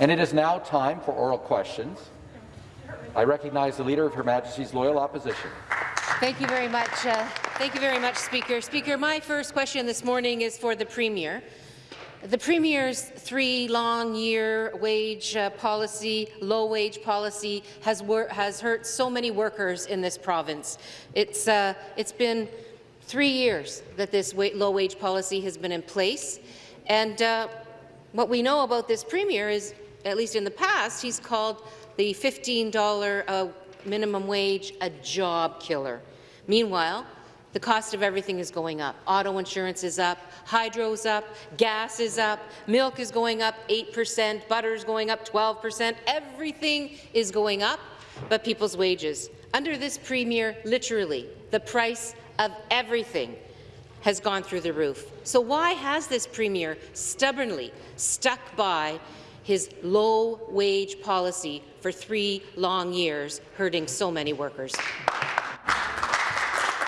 And it is now time for oral questions. I recognize the Leader of Her Majesty's Loyal Opposition. Thank you very much. Uh, thank you very much, Speaker. Speaker, my first question this morning is for the Premier. The Premier's three long-year wage uh, policy, low-wage policy, has, has hurt so many workers in this province. It's, uh, it's been three years that this low-wage policy has been in place, and uh, what we know about this Premier is, at least in the past, he's called the $15 uh, minimum wage a job killer. Meanwhile, the cost of everything is going up. Auto insurance is up, hydro's up, gas is up, milk is going up 8%, butter is going up 12%. Everything is going up, but people's wages. Under this premier, literally, the price of everything has gone through the roof. So why has this premier stubbornly stuck by his low-wage policy for three long years, hurting so many workers?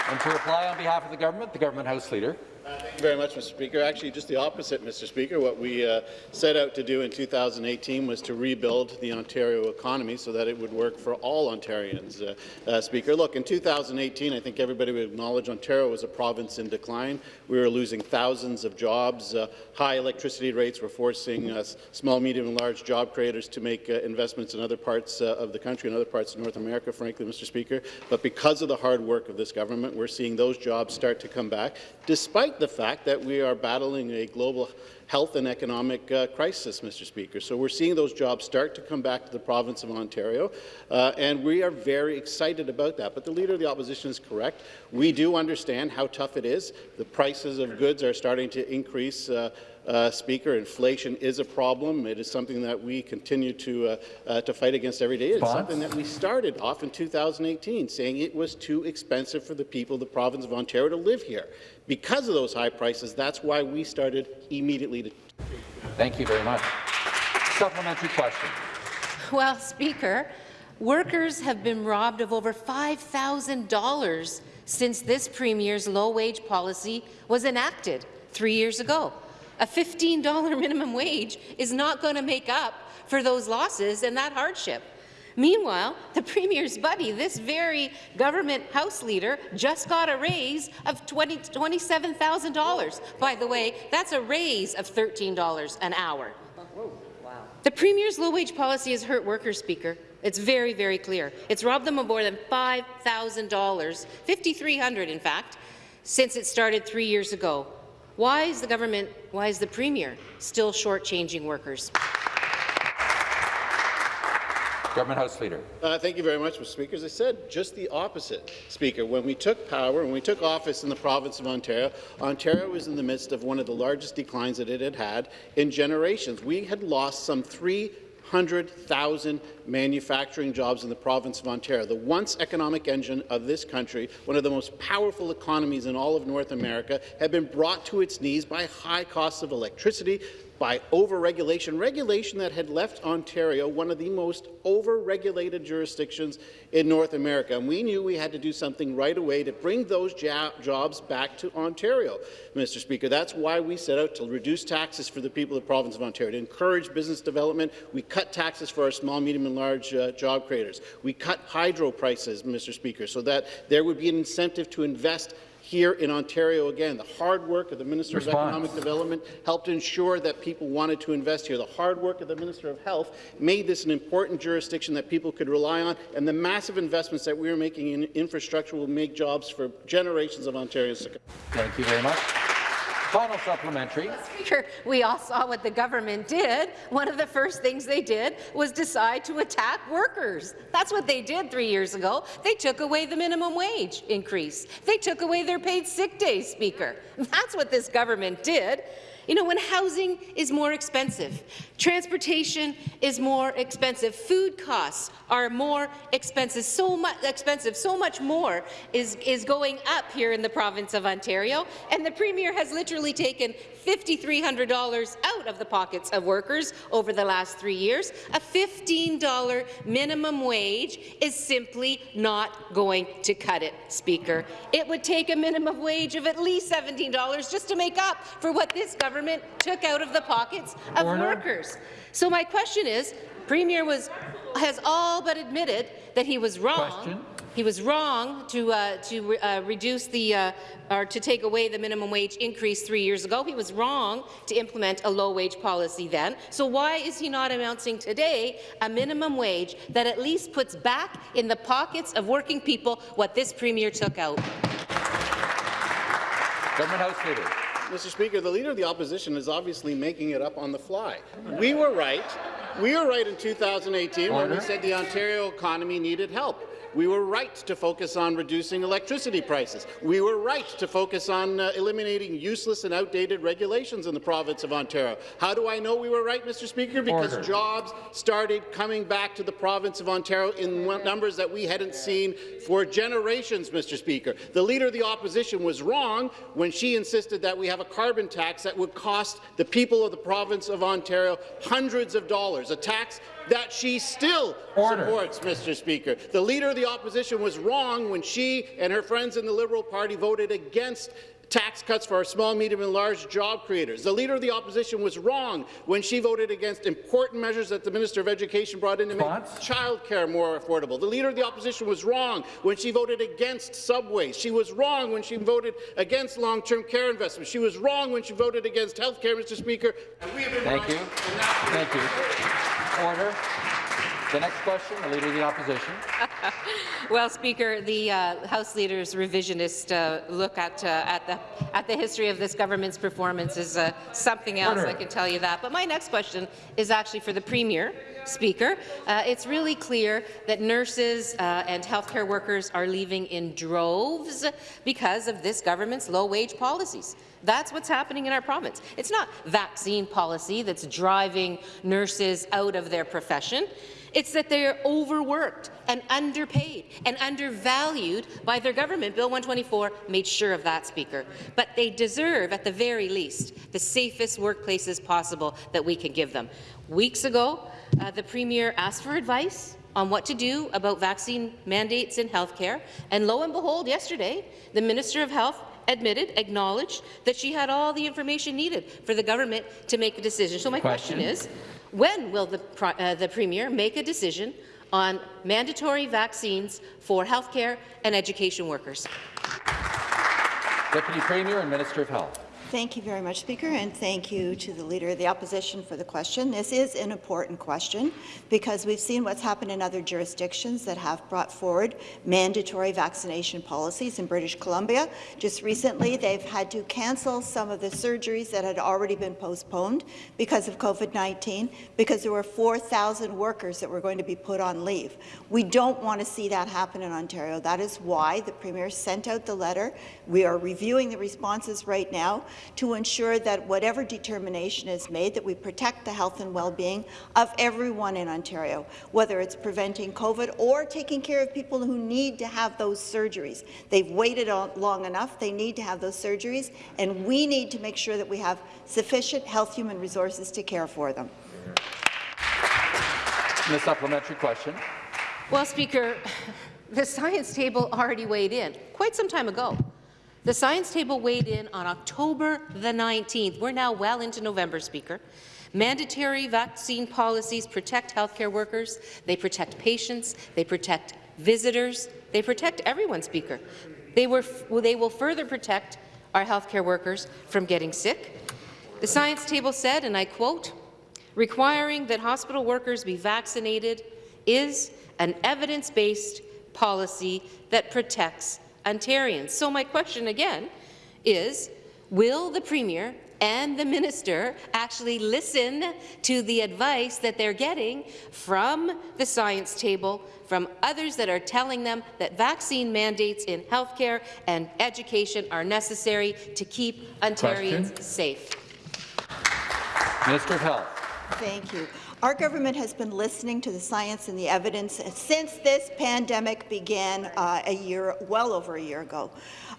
And to reply on behalf of the government, the government House Leader. Uh, thank you very much, Mr. Speaker. Actually, just the opposite, Mr. Speaker. What we uh, set out to do in 2018 was to rebuild the Ontario economy so that it would work for all Ontarians, uh, uh Speaker. Look, in 2018, I think everybody would acknowledge Ontario was a province in decline. We were losing thousands of jobs. Uh, high electricity rates were forcing uh, small, medium, and large job creators to make investments in other parts of the country and other parts of North America, frankly, Mr. Speaker. But because of the hard work of this government, we're seeing those jobs start to come back, despite the fact that we are battling a global health and economic uh, crisis, Mr. Speaker. So we're seeing those jobs start to come back to the province of Ontario, uh, and we are very excited about that. But the Leader of the Opposition is correct. We do understand how tough it is. The prices of goods are starting to increase uh, uh, Speaker. Inflation is a problem. It is something that we continue to, uh, uh, to fight against every day. It's something that we started off in 2018, saying it was too expensive for the people of the province of Ontario to live here. Because of those high prices, that's why we started immediately to... Thank you very much. Supplementary question. Well, Speaker, workers have been robbed of over $5,000 since this Premier's low-wage policy was enacted three years ago. A $15 minimum wage is not going to make up for those losses and that hardship. Meanwhile, the Premier's buddy, this very government House leader, just got a raise of $20, $27,000. By the way, that's a raise of $13 an hour. The Premier's low-wage policy has hurt workers, Speaker. It's very, very clear. It's robbed them of more than $5,000, $5,300 in fact, since it started three years ago. Why is the government, why is the Premier still shortchanging workers? Government House Leader. Uh, thank you very much, Mr. Speaker. As I said, just the opposite, Speaker. When we took power, when we took office in the province of Ontario, Ontario was in the midst of one of the largest declines that it had had in generations. We had lost some 3 100,000 manufacturing jobs in the province of Ontario, the once economic engine of this country, one of the most powerful economies in all of North America, have been brought to its knees by high costs of electricity, by over-regulation, regulation that had left Ontario one of the most over-regulated jurisdictions in North America. And we knew we had to do something right away to bring those jobs back to Ontario, Mr. Speaker. That's why we set out to reduce taxes for the people of the province of Ontario, to encourage business development. We cut taxes for our small, medium, and large uh, job creators. We cut hydro prices, Mr. Speaker, so that there would be an incentive to invest here in Ontario again. The hard work of the Minister Response. of Economic Development helped ensure that people wanted to invest here. The hard work of the Minister of Health made this an important jurisdiction that people could rely on, and the massive investments that we are making in infrastructure will make jobs for generations of Ontarians. Thank you very much. Final supplementary. Speaker, we all saw what the government did. One of the first things they did was decide to attack workers. That's what they did three years ago. They took away the minimum wage increase. They took away their paid sick days, Speaker. That's what this government did. You know, when housing is more expensive, transportation is more expensive, food costs are more expensive, so much expensive, so much more is, is going up here in the province of Ontario, and the Premier has literally taken $5,300 out of the pockets of workers over the last three years. A $15 minimum wage is simply not going to cut it, Speaker. It would take a minimum wage of at least $17 just to make up for what this government government took out of the pockets of Order. workers. So my question is, Premier was has all but admitted that he was wrong. Question. He was wrong to uh, to uh, reduce the uh, or to take away the minimum wage increase three years ago. He was wrong to implement a low wage policy then. So why is he not announcing today a minimum wage that at least puts back in the pockets of working people what this premier took out? Government House Leader. Mr. Speaker, the Leader of the Opposition is obviously making it up on the fly. We were right. We were right in 2018 when we said the Ontario economy needed help. We were right to focus on reducing electricity prices. We were right to focus on uh, eliminating useless and outdated regulations in the province of Ontario. How do I know we were right, Mr. Speaker? Because Order. jobs started coming back to the province of Ontario in numbers that we hadn't seen for generations, Mr. Speaker. The Leader of the Opposition was wrong when she insisted that we have a carbon tax that would cost the people of the province of Ontario hundreds of dollars, a tax that she still Order. supports, Mr. Speaker. The Leader of the Opposition was wrong when she and her friends in the Liberal Party voted against tax cuts for our small, medium and large job creators. The Leader of the Opposition was wrong when she voted against important measures that the Minister of Education brought in to make Response? childcare more affordable. The Leader of the Opposition was wrong when she voted against subways. She was wrong when she voted against long-term care investments. She was wrong when she voted against health care, Mr. Speaker. And we have been Thank you. and that's- Thank you. Order. The next question, the Leader of the Opposition. Well, Speaker, the uh, House Leader's revisionist uh, look at, uh, at, the, at the history of this government's performance is uh, something else, Order. I can tell you that. But my next question is actually for the Premier. Speaker, uh, it's really clear that nurses uh, and healthcare workers are leaving in droves because of this government's low-wage policies. That's what's happening in our province. It's not vaccine policy that's driving nurses out of their profession. It's that they're overworked and underpaid and undervalued by their government. Bill 124 made sure of that, Speaker. But they deserve, at the very least, the safest workplaces possible that we can give them. Weeks ago, uh, the Premier asked for advice on what to do about vaccine mandates in healthcare, and lo and behold, yesterday, the Minister of Health admitted, acknowledged that she had all the information needed for the government to make a decision. So my question, Question. is, when will the, uh, the Premier make a decision on mandatory vaccines for healthcare and education workers? Deputy Premier and Minister of Health. Thank you very much, Speaker, and thank you to the Leader of the Opposition for the question. This is an important question because we've seen what's happened in other jurisdictions that have brought forward mandatory vaccination policies in British Columbia. Just recently, they've had to cancel some of the surgeries that had already been postponed because of COVID-19 because there were 4,000 workers that were going to be put on leave. We don't want to see that happen in Ontario. That is why the Premier sent out the letter. We are reviewing the responses right now to ensure that whatever determination is made, that we protect the health and well-being of everyone in Ontario, whether it's preventing COVID or taking care of people who need to have those surgeries. They've waited long enough. They need to have those surgeries, and we need to make sure that we have sufficient health human resources to care for them. And the supplementary question. Well, Speaker, the science table already weighed in quite some time ago. The science table weighed in on October the 19th. We're now well into November, Speaker. Mandatory vaccine policies protect healthcare workers, they protect patients, they protect visitors, they protect everyone, Speaker. They, were, they will further protect our healthcare workers from getting sick. The science table said, and I quote, requiring that hospital workers be vaccinated is an evidence-based policy that protects Ontarians. So my question again is, will the Premier and the minister actually listen to the advice that they're getting from the science table, from others that are telling them that vaccine mandates in healthcare and education are necessary to keep Ontarians Question. safe? Minister of Health. Thank you. Our government has been listening to the science and the evidence since this pandemic began uh, a year, well over a year ago,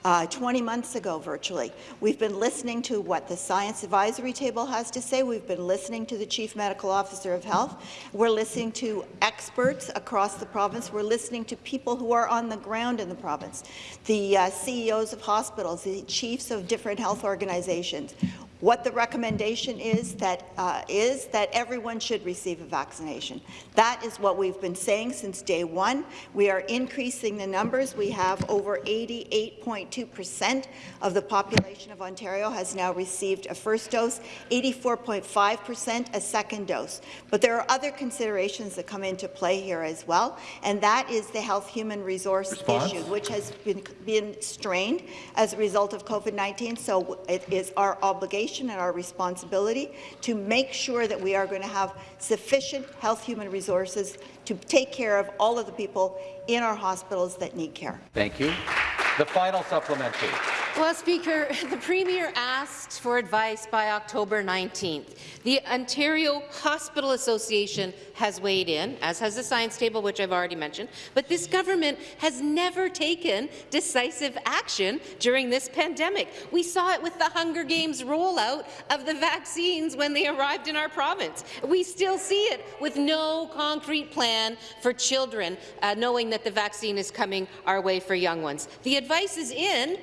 uh, 20 months ago virtually. We've been listening to what the Science Advisory Table has to say. We've been listening to the Chief Medical Officer of Health. We're listening to experts across the province. We're listening to people who are on the ground in the province, the uh, CEOs of hospitals, the chiefs of different health organizations. What the recommendation is that uh, is that everyone should receive a vaccination. That is what we've been saying since day one. We are increasing the numbers. We have over 88.2% of the population of Ontario has now received a first dose, 84.5% a second dose. But there are other considerations that come into play here as well, and that is the health human resource Response? issue, which has been, been strained as a result of COVID-19. So it is our obligation and our responsibility to make sure that we are going to have sufficient health human resources to take care of all of the people in our hospitals that need care. Thank you. The final supplementary. Well, Speaker, the Premier asked for advice by October 19th. The Ontario Hospital Association has weighed in, as has the Science Table, which I've already mentioned, but this government has never taken decisive action during this pandemic. We saw it with the Hunger Games rollout of the vaccines when they arrived in our province. We still see it with no concrete plan for children, uh, knowing that the vaccine is coming our way for young ones. The advice is in,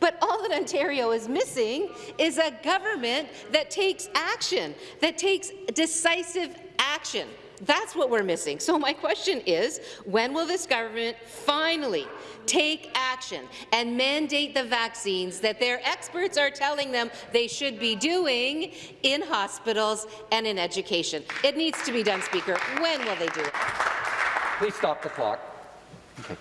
but all that Ontario is missing is a government that takes action, that takes decisive action. That's what we're missing. So my question is, when will this government finally take action and mandate the vaccines that their experts are telling them they should be doing in hospitals and in education? It needs to be done, Speaker. When will they do it? Please stop the clock. Okay.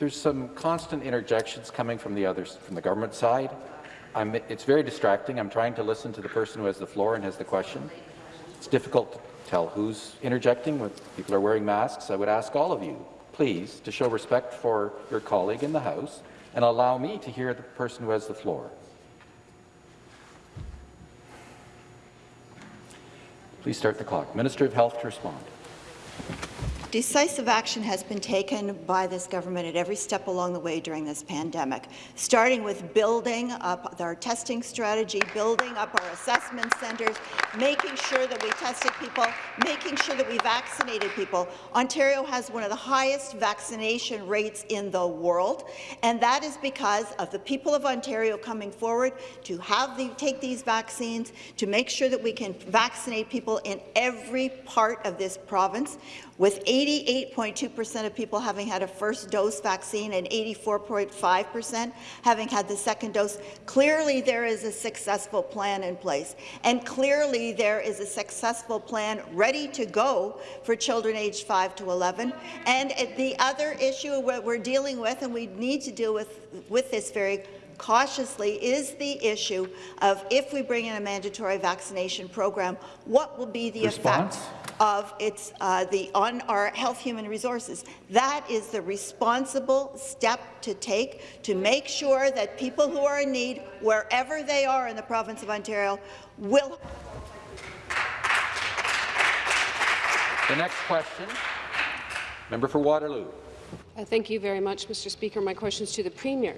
There's some constant interjections coming from the others, from the government side. I'm, it's very distracting. I'm trying to listen to the person who has the floor and has the question. It's difficult to tell who's interjecting when people are wearing masks. I would ask all of you, please, to show respect for your colleague in the House and allow me to hear the person who has the floor. Please start the clock. Minister of Health to respond. Decisive action has been taken by this government at every step along the way during this pandemic, starting with building up our testing strategy, building up our assessment centres, making sure that we tested people, making sure that we vaccinated people. Ontario has one of the highest vaccination rates in the world, and that is because of the people of Ontario coming forward to have the, take these vaccines, to make sure that we can vaccinate people in every part of this province with 88.2% of people having had a first dose vaccine and 84.5% having had the second dose, clearly there is a successful plan in place. And clearly there is a successful plan ready to go for children aged 5 to 11. And the other issue we're dealing with, and we need to deal with, with this very cautiously is the issue of if we bring in a mandatory vaccination program, what will be the Response? effect of its uh, the on our health human resources. That is the responsible step to take to make sure that people who are in need, wherever they are in the province of Ontario, will. The next question, member for Waterloo. Uh, Thank you very much, Mr. Speaker. My question is to the Premier.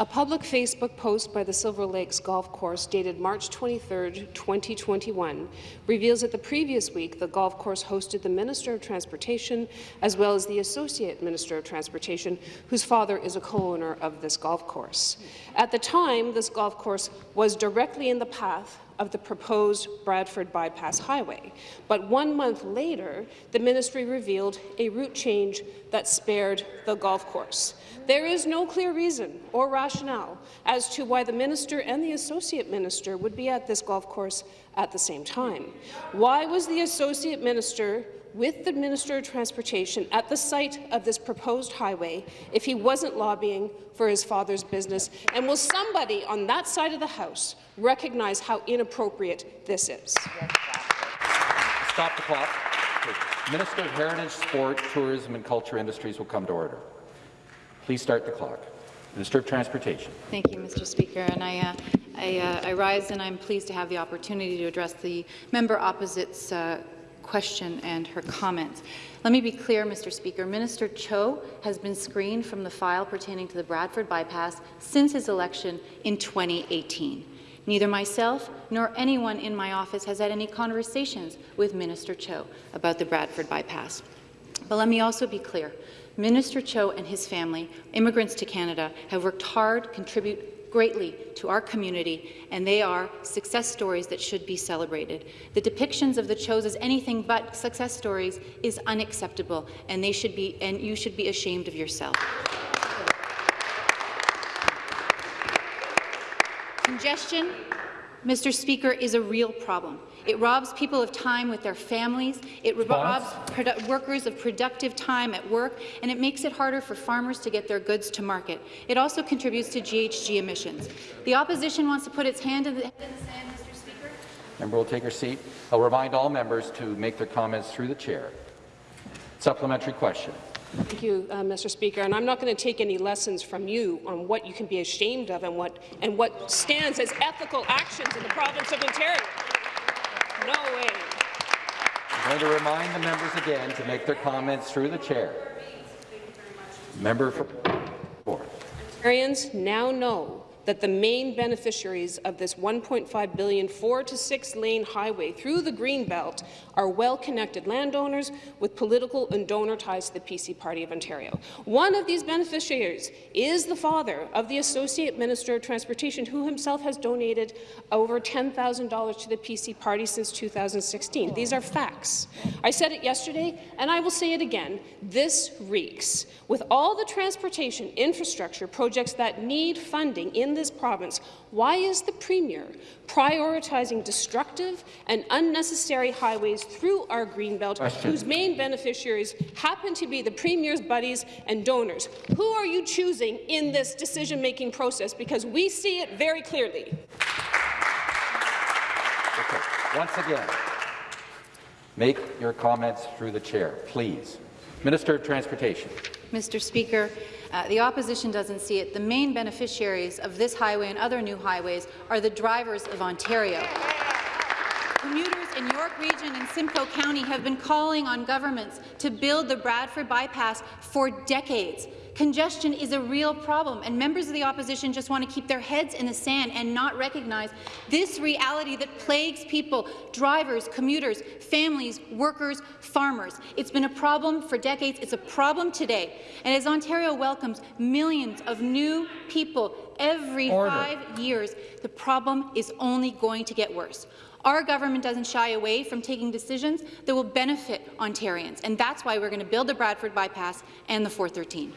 A public Facebook post by the Silver Lakes Golf Course dated March 23, 2021, reveals that the previous week the golf course hosted the Minister of Transportation as well as the Associate Minister of Transportation, whose father is a co-owner of this golf course. At the time, this golf course was directly in the path of the proposed Bradford Bypass Highway. But one month later, the ministry revealed a route change that spared the golf course. There is no clear reason or rationale as to why the minister and the associate minister would be at this golf course at the same time. Why was the associate minister with the Minister of Transportation at the site of this proposed highway if he wasn't lobbying for his father's business? And will somebody on that side of the House recognize how inappropriate this is? Stop the clock. Minister of Heritage, Sport, Tourism and Culture Industries will come to order. Please start the clock. Minister of Transportation. Thank you, Mr. Speaker. And I, uh, I, uh, I rise and I'm pleased to have the opportunity to address the member opposite's uh, question and her comments. Let me be clear, Mr. Speaker. Minister Cho has been screened from the file pertaining to the Bradford bypass since his election in 2018. Neither myself nor anyone in my office has had any conversations with Minister Cho about the Bradford bypass. But let me also be clear. Minister Cho and his family, immigrants to Canada, have worked hard contribute greatly to our community, and they are success stories that should be celebrated. The depictions of the Chos as anything but success stories is unacceptable, and they should be, and you should be ashamed of yourself. Congestion, Mr. Speaker, is a real problem. It robs people of time with their families, it robs workers of productive time at work, and it makes it harder for farmers to get their goods to market. It also contributes to GHG emissions. The opposition wants to put its hand in the, in the sand, Mr. Speaker. Member will take her seat. I'll remind all members to make their comments through the chair. Supplementary question. Thank you, uh, Mr. Speaker. And I'm not going to take any lessons from you on what you can be ashamed of and what and what stands as ethical actions in the province of Ontario. No way. I'm going to remind the members again to make their comments through the chair. Member for Ontarians now know that the main beneficiaries of this 1.5 billion four to six lane highway through the Greenbelt are well-connected landowners with political and donor ties to the PC Party of Ontario. One of these beneficiaries is the father of the Associate Minister of Transportation, who himself has donated over $10,000 to the PC Party since 2016. These are facts. I said it yesterday, and I will say it again. This reeks. With all the transportation infrastructure projects that need funding in this province, why is the Premier prioritizing destructive and unnecessary highways through our Greenbelt, Question. whose main beneficiaries happen to be the Premier's buddies and donors? Who are you choosing in this decision-making process? Because we see it very clearly. Okay. Once again, make your comments through the chair, please. Minister of Transportation. Mr. Speaker, uh, the opposition doesn't see it. The main beneficiaries of this highway and other new highways are the drivers of Ontario. Commuters in York Region and Simcoe County have been calling on governments to build the Bradford Bypass for decades. Congestion is a real problem, and members of the opposition just want to keep their heads in the sand and not recognize this reality that plagues people, drivers, commuters, families, workers, farmers. It's been a problem for decades. It's a problem today. And as Ontario welcomes millions of new people every Order. five years, the problem is only going to get worse. Our government doesn't shy away from taking decisions that will benefit Ontarians, and that's why we're going to build the Bradford Bypass and the 413.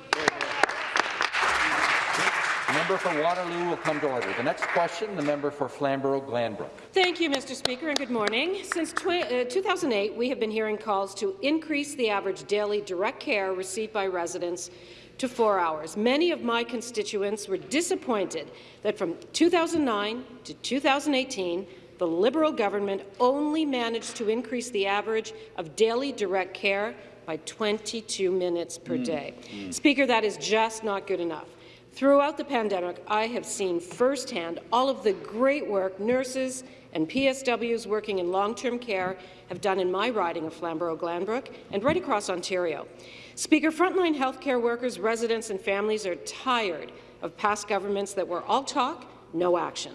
The member for Waterloo will come to order. The next question, the member for Flamborough-Glanbrook. Thank you, Mr. Speaker, and good morning. Since uh, 2008, we have been hearing calls to increase the average daily direct care received by residents to four hours. Many of my constituents were disappointed that from 2009 to 2018, the Liberal government only managed to increase the average of daily direct care by 22 minutes per mm. day. Mm. Speaker, that is just not good enough. Throughout the pandemic, I have seen firsthand all of the great work nurses and PSWs working in long-term care have done in my riding of Flamborough-Glanbrook and right across Ontario. Speaker, frontline healthcare workers, residents and families are tired of past governments that were all talk, no action.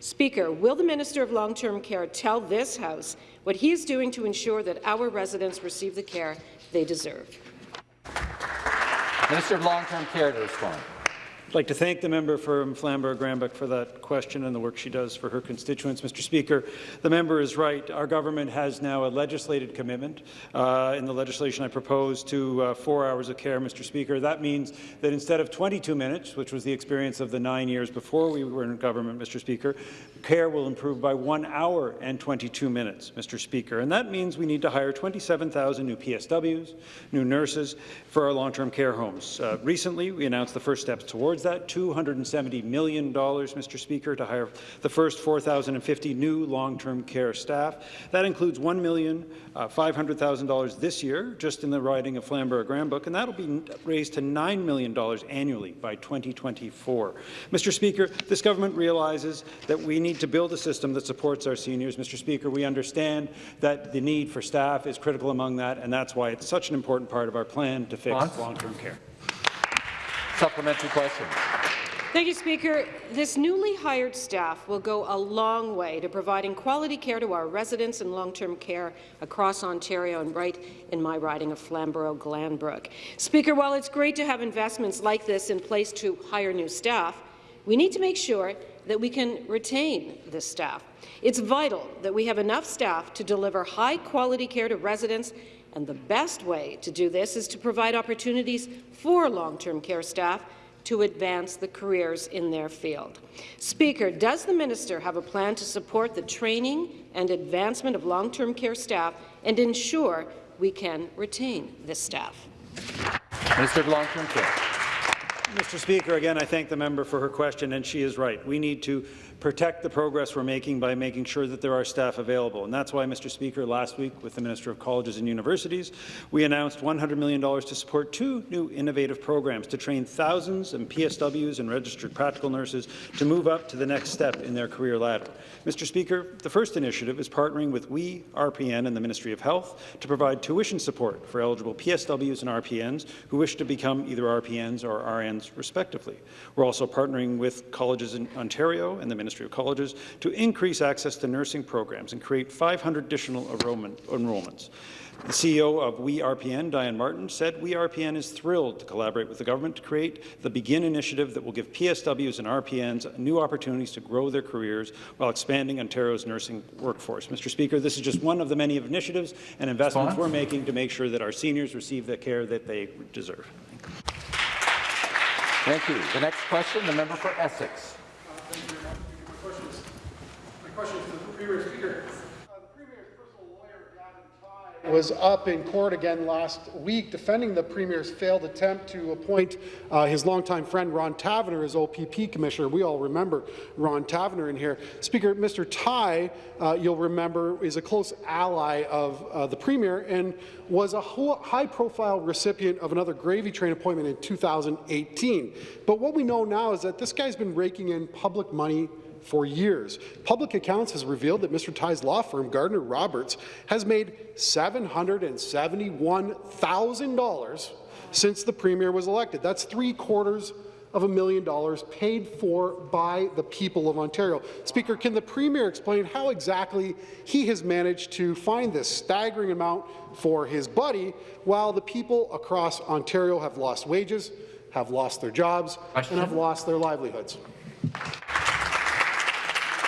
Speaker, will the Minister of Long-Term Care tell this House what he is doing to ensure that our residents receive the care they deserve? Minister of Long-Term Care to respond. I'd like to thank the member from Flamborough-Glanbrook for that question and the work she does for her constituents. Mr. Speaker, the member is right. Our government has now a legislated commitment uh, in the legislation I propose to uh, four hours of care, Mr. Speaker. That means that instead of 22 minutes, which was the experience of the nine years before we were in government, Mr. Speaker, care will improve by one hour and 22 minutes, Mr. Speaker. And that means we need to hire 27,000 new PSWs, new nurses for our long-term care homes. Uh, recently, we announced the first steps towards towards that $270 million, Mr. Speaker, to hire the first 4,050 new long-term care staff. That includes $1,500,000 uh, this year, just in the riding of Flamborough-Glanbrook, and that will be raised to $9 million annually by 2024. Mr. Speaker, this government realizes that we need to build a system that supports our seniors. Mr. Speaker, we understand that the need for staff is critical among that, and that's why it's such an important part of our plan to fix long-term care. Supplementary question. Thank you, Speaker. This newly hired staff will go a long way to providing quality care to our residents in long-term care across Ontario and right in my riding of Flamborough-Glanbrook. Speaker, while it's great to have investments like this in place to hire new staff, We need to make sure that we can retain this staff. It's vital that we have enough staff to deliver high-quality care to residents, and the best way to do this is to provide opportunities for long-term care staff to advance the careers in their field. Speaker, does the minister have a plan to support the training and advancement of long-term care staff and ensure we can retain this staff? Minister of Long-Term Care. Mr. Speaker, again, I thank the member for her question, and she is right. We need to protect the progress we're making by making sure that there are staff available. And that's why, Mr. Speaker, last week with the Minister of Colleges and Universities, we announced $100 million to support two new innovative programs to train thousands of PSWs and registered practical nurses to move up to the next step in their career ladder. Mr. Speaker, the first initiative is partnering with We RPN and the Ministry of Health to provide tuition support for eligible PSWs and RPNs who wish to become either RPNs or RNs respectively. We're also partnering with colleges in Ontario and the Ministry Ministry of Colleges to increase access to nursing programs and create 500 additional enrollment, enrollments. The CEO of We RPN, Diane Martin, said We RPN is thrilled to collaborate with the government to create the Begin initiative that will give PSWs and RPNs new opportunities to grow their careers while expanding Ontario's nursing workforce. Mr. Speaker, this is just one of the many initiatives and investments we're making to make sure that our seniors receive the care that they deserve. Thank you. The next question, the member for Essex. Was up in court again last week defending the Premier's failed attempt to appoint uh, his longtime friend Ron Taverner as OPP Commissioner. We all remember Ron Taverner in here. Speaker, Mr. Tighe, uh, you'll remember, is a close ally of uh, the Premier and was a high-profile recipient of another gravy train appointment in 2018. But what we know now is that this guy's been raking in public money for years. Public accounts has revealed that Mr. Tighe's law firm, Gardner Roberts, has made $771,000 since the Premier was elected. That's three quarters of a million dollars paid for by the people of Ontario. Speaker, can the Premier explain how exactly he has managed to find this staggering amount for his buddy while the people across Ontario have lost wages, have lost their jobs, Question. and have lost their livelihoods?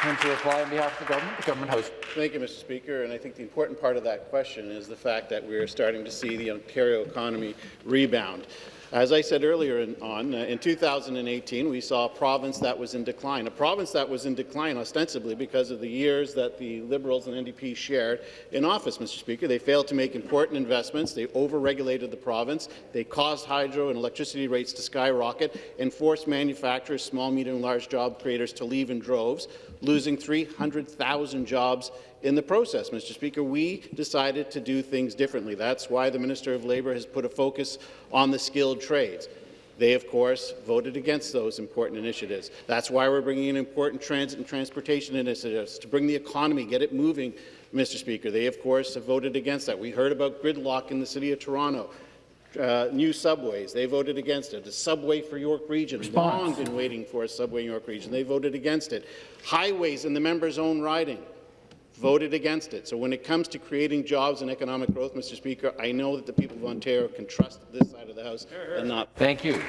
And to reply on behalf of the government, the government host. Thank you, Mr. Speaker. And I think the important part of that question is the fact that we're starting to see the Ontario economy rebound. As I said earlier in, on, uh, in 2018, we saw a province that was in decline, a province that was in decline ostensibly because of the years that the Liberals and NDP shared in office, Mr. Speaker. They failed to make important investments. They over-regulated the province. They caused hydro and electricity rates to skyrocket and forced manufacturers, small, medium, and large job creators to leave in droves, losing 300,000 jobs in the process, Mr. Speaker, we decided to do things differently. That's why the Minister of Labour has put a focus on the skilled trades. They, of course, voted against those important initiatives. That's why we're bringing in important transit and transportation initiatives to bring the economy, get it moving, Mr. Speaker. They, of course, have voted against that. We heard about gridlock in the City of Toronto. Uh, new subways. They voted against it. A subway for York Region. Response. Long been waiting for a subway in York Region. They voted against it. Highways in the member's own riding voted against it. So when it comes to creating jobs and economic growth, Mr. Speaker, I know that the people of Ontario can trust this side of the House and not. Thank you.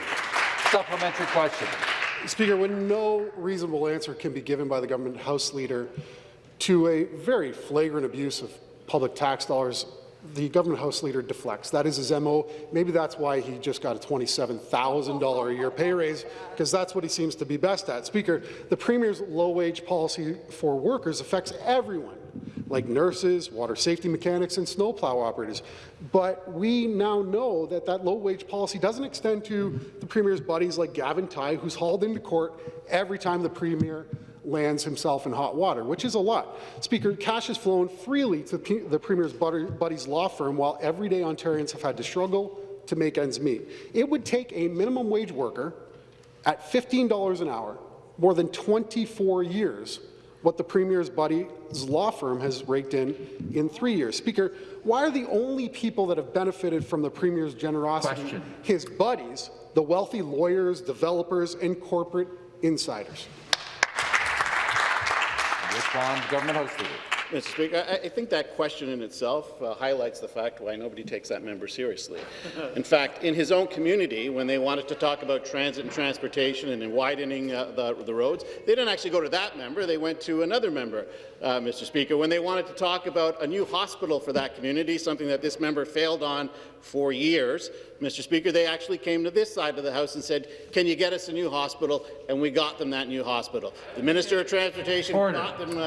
Supplementary question. Speaker, when no reasonable answer can be given by the government House Leader to a very flagrant abuse of public tax dollars, the government House Leader deflects. That is his MO. Maybe that's why he just got a $27,000 a year pay raise, because that's what he seems to be best at. Speaker, the Premier's low-wage policy for workers affects everyone, like nurses, water safety mechanics, and snowplow operators. But we now know that that low-wage policy doesn't extend to the Premier's buddies like Gavin Tighe, who's hauled into court every time the Premier lands himself in hot water, which is a lot. Speaker, cash has flown freely to the Premier's buddy's law firm while everyday Ontarians have had to struggle to make ends meet. It would take a minimum wage worker at $15 an hour more than 24 years what the Premier's buddy's law firm has raked in in three years. Speaker, why are the only people that have benefited from the Premier's generosity Question. his buddies, the wealthy lawyers, developers, and corporate insiders? Respond, Government House Leader. Mr. Speaker, I, I think that question in itself uh, highlights the fact why nobody takes that member seriously. In fact, in his own community, when they wanted to talk about transit and transportation and widening uh, the, the roads, they didn't actually go to that member. They went to another member, uh, Mr. Speaker. When they wanted to talk about a new hospital for that community, something that this member failed on for years, Mr. Speaker, they actually came to this side of the House and said, can you get us a new hospital? And we got them that new hospital. The Minister of Transportation Order. got them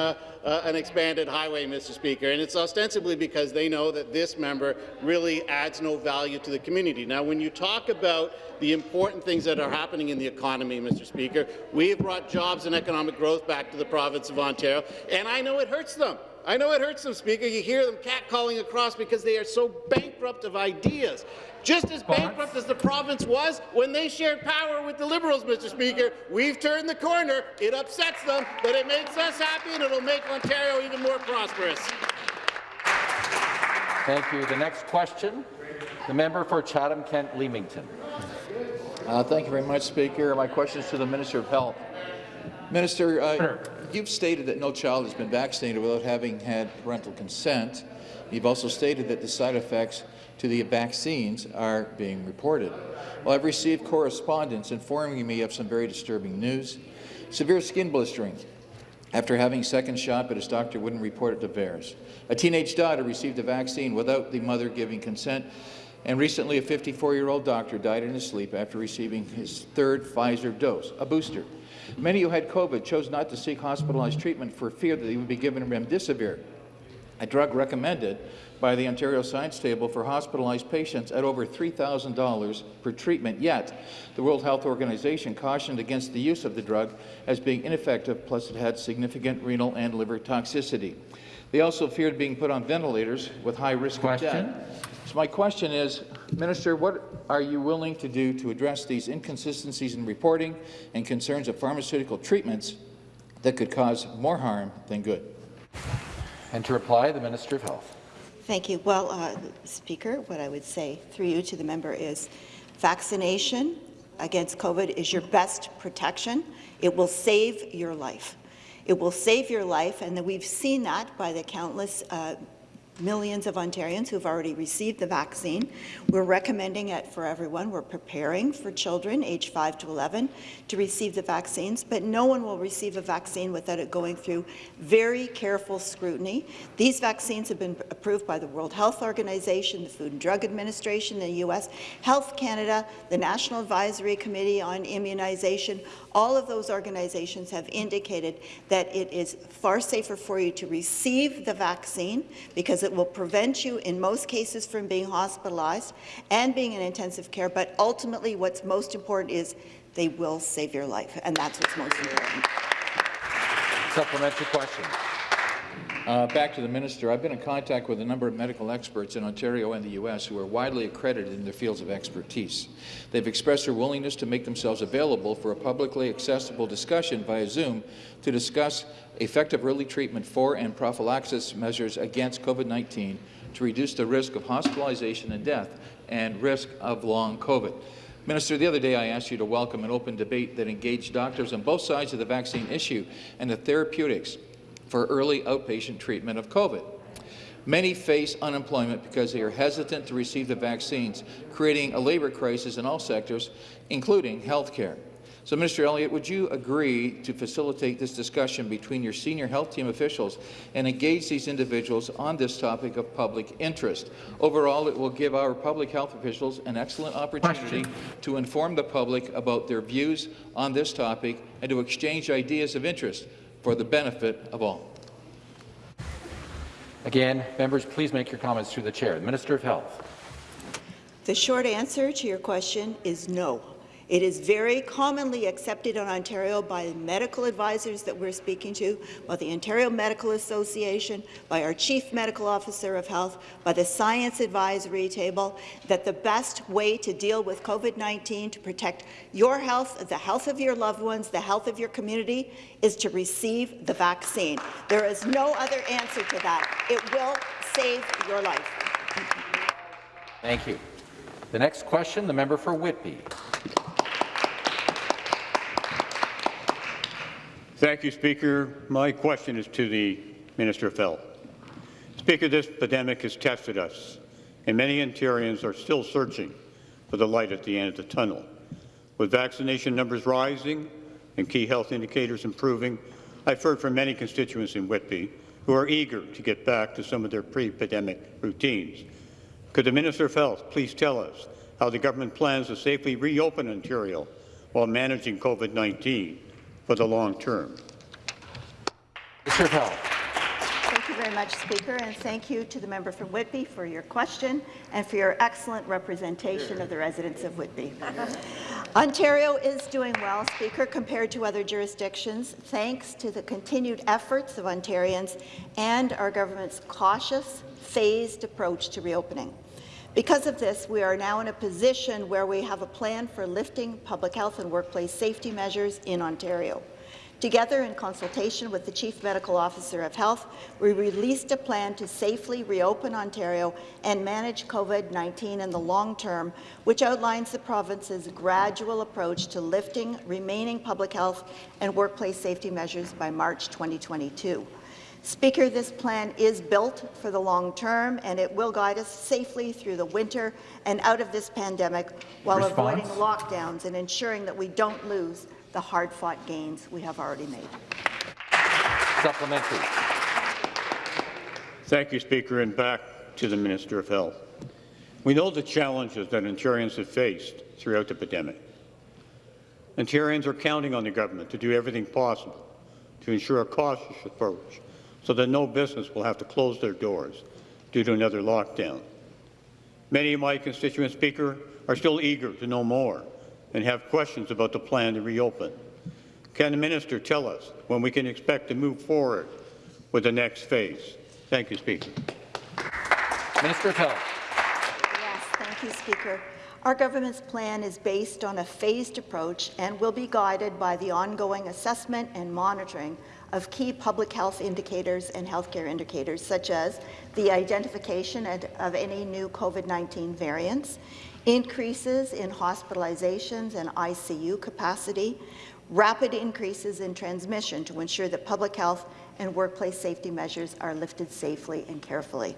uh, an expanded highway, Mr. Speaker, and it's ostensibly because they know that this member really adds no value to the community. Now, when you talk about the important things that are happening in the economy, Mr. Speaker, we have brought jobs and economic growth back to the province of Ontario, and I know it hurts them. I know it hurts them, Speaker. You hear them catcalling across because they are so bankrupt of ideas. Just as bankrupt as the province was when they shared power with the Liberals, Mr. Speaker. We've turned the corner. It upsets them, but it makes us happy and it'll make Ontario even more prosperous. Thank you. The next question, the member for Chatham-Kent Leamington. Uh, thank you very much, Speaker. My question is to the Minister of Health. Minister, uh, Sure. You've stated that no child has been vaccinated without having had parental consent. You've also stated that the side effects to the vaccines are being reported. Well, I've received correspondence informing me of some very disturbing news. Severe skin blistering after having second shot, but his doctor wouldn't report it to VAERS. A teenage daughter received the vaccine without the mother giving consent, and recently a 54-year-old doctor died in his sleep after receiving his third Pfizer dose, a booster. Many who had COVID chose not to seek hospitalized treatment for fear that they would be given remdesivir, a drug recommended by the Ontario Science Table for hospitalized patients at over $3,000 per treatment. Yet, the World Health Organization cautioned against the use of the drug as being ineffective, plus it had significant renal and liver toxicity. They also feared being put on ventilators with high risk Question. of death. So my question is, Minister, what are you willing to do to address these inconsistencies in reporting and concerns of pharmaceutical treatments that could cause more harm than good? And to reply, the Minister of Health. Thank you. Well, uh, Speaker, what I would say through you to the member is vaccination against COVID is your best protection. It will save your life. It will save your life, and we've seen that by the countless uh, millions of Ontarians who've already received the vaccine. We're recommending it for everyone. We're preparing for children aged 5 to 11 to receive the vaccines, but no one will receive a vaccine without it going through very careful scrutiny. These vaccines have been approved by the World Health Organization, the Food and Drug Administration, the U.S., Health Canada, the National Advisory Committee on Immunization. All of those organizations have indicated that it is far safer for you to receive the vaccine because it will prevent you in most cases from being hospitalized and being in intensive care, but ultimately what's most important is they will save your life, and that's what's most important. Supplementary question. Uh, back to the minister. I've been in contact with a number of medical experts in Ontario and the U.S. who are widely accredited in their fields of expertise. They've expressed their willingness to make themselves available for a publicly accessible discussion via Zoom to discuss effective early treatment for and prophylaxis measures against COVID-19 to reduce the risk of hospitalization and death and risk of long COVID. Minister, the other day I asked you to welcome an open debate that engaged doctors on both sides of the vaccine issue and the therapeutics for early outpatient treatment of COVID. Many face unemployment because they are hesitant to receive the vaccines, creating a labour crisis in all sectors, including healthcare. So, Minister Elliott, would you agree to facilitate this discussion between your senior health team officials and engage these individuals on this topic of public interest? Overall, it will give our public health officials an excellent opportunity to inform the public about their views on this topic and to exchange ideas of interest for the benefit of all. Again, members, please make your comments through the chair. The Minister of Health. The short answer to your question is no. It is very commonly accepted in Ontario by medical advisors that we're speaking to, by the Ontario Medical Association, by our Chief Medical Officer of Health, by the Science Advisory Table, that the best way to deal with COVID-19 to protect your health, the health of your loved ones, the health of your community, is to receive the vaccine. There is no other answer to that. It will save your life. Thank you. The next question, the member for Whitby. Thank you, Speaker. My question is to the Minister of Health. Speaker, this pandemic has tested us, and many Ontarians are still searching for the light at the end of the tunnel. With vaccination numbers rising and key health indicators improving, I've heard from many constituents in Whitby who are eager to get back to some of their pre-pandemic routines. Could the Minister of Health please tell us how the government plans to safely reopen Ontario while managing COVID-19 for the long term? Mr. of Health. Thank you very much, Speaker, and thank you to the member from Whitby for your question and for your excellent representation of the residents of Whitby. Ontario is doing well, Speaker, compared to other jurisdictions, thanks to the continued efforts of Ontarians and our government's cautious, phased approach to reopening. Because of this, we are now in a position where we have a plan for lifting public health and workplace safety measures in Ontario. Together, in consultation with the Chief Medical Officer of Health, we released a plan to safely reopen Ontario and manage COVID-19 in the long term, which outlines the province's gradual approach to lifting remaining public health and workplace safety measures by March 2022. Speaker, this plan is built for the long term, and it will guide us safely through the winter and out of this pandemic while Response? avoiding lockdowns and ensuring that we don't lose the hard-fought gains we have already made. Supplementary. Thank you, Speaker, and back to the Minister of Health. We know the challenges that Ontarians have faced throughout the pandemic. Ontarians are counting on the government to do everything possible to ensure a cautious approach so that no business will have to close their doors due to another lockdown. Many of my constituents, Speaker, are still eager to know more and have questions about the plan to reopen. Can the minister tell us when we can expect to move forward with the next phase? Thank you, Speaker. Minister of Health. Yes, thank you, Speaker. Our government's plan is based on a phased approach and will be guided by the ongoing assessment and monitoring of key public health indicators and healthcare indicators, such as the identification of any new COVID-19 variants, increases in hospitalizations and ICU capacity, rapid increases in transmission to ensure that public health and workplace safety measures are lifted safely and carefully.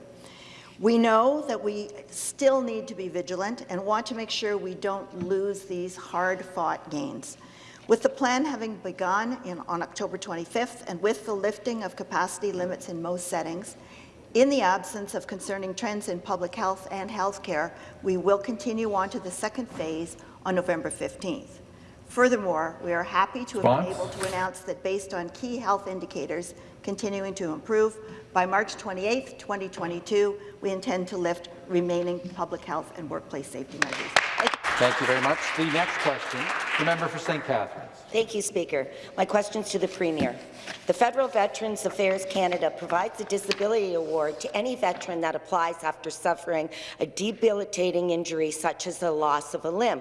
We know that we still need to be vigilant and want to make sure we don't lose these hard-fought gains. With the plan having begun in, on October 25th and with the lifting of capacity limits in most settings, in the absence of concerning trends in public health and healthcare, we will continue on to the second phase on November 15th. Furthermore, we are happy to have been able to announce that based on key health indicators continuing to improve, by March 28, 2022, we intend to lift remaining public health and workplace safety measures. Thank you very much. The next question, the member for St. Catharines. Thank you, Speaker. My question is to the Premier. The Federal Veterans Affairs Canada provides a disability award to any veteran that applies after suffering a debilitating injury such as the loss of a limb.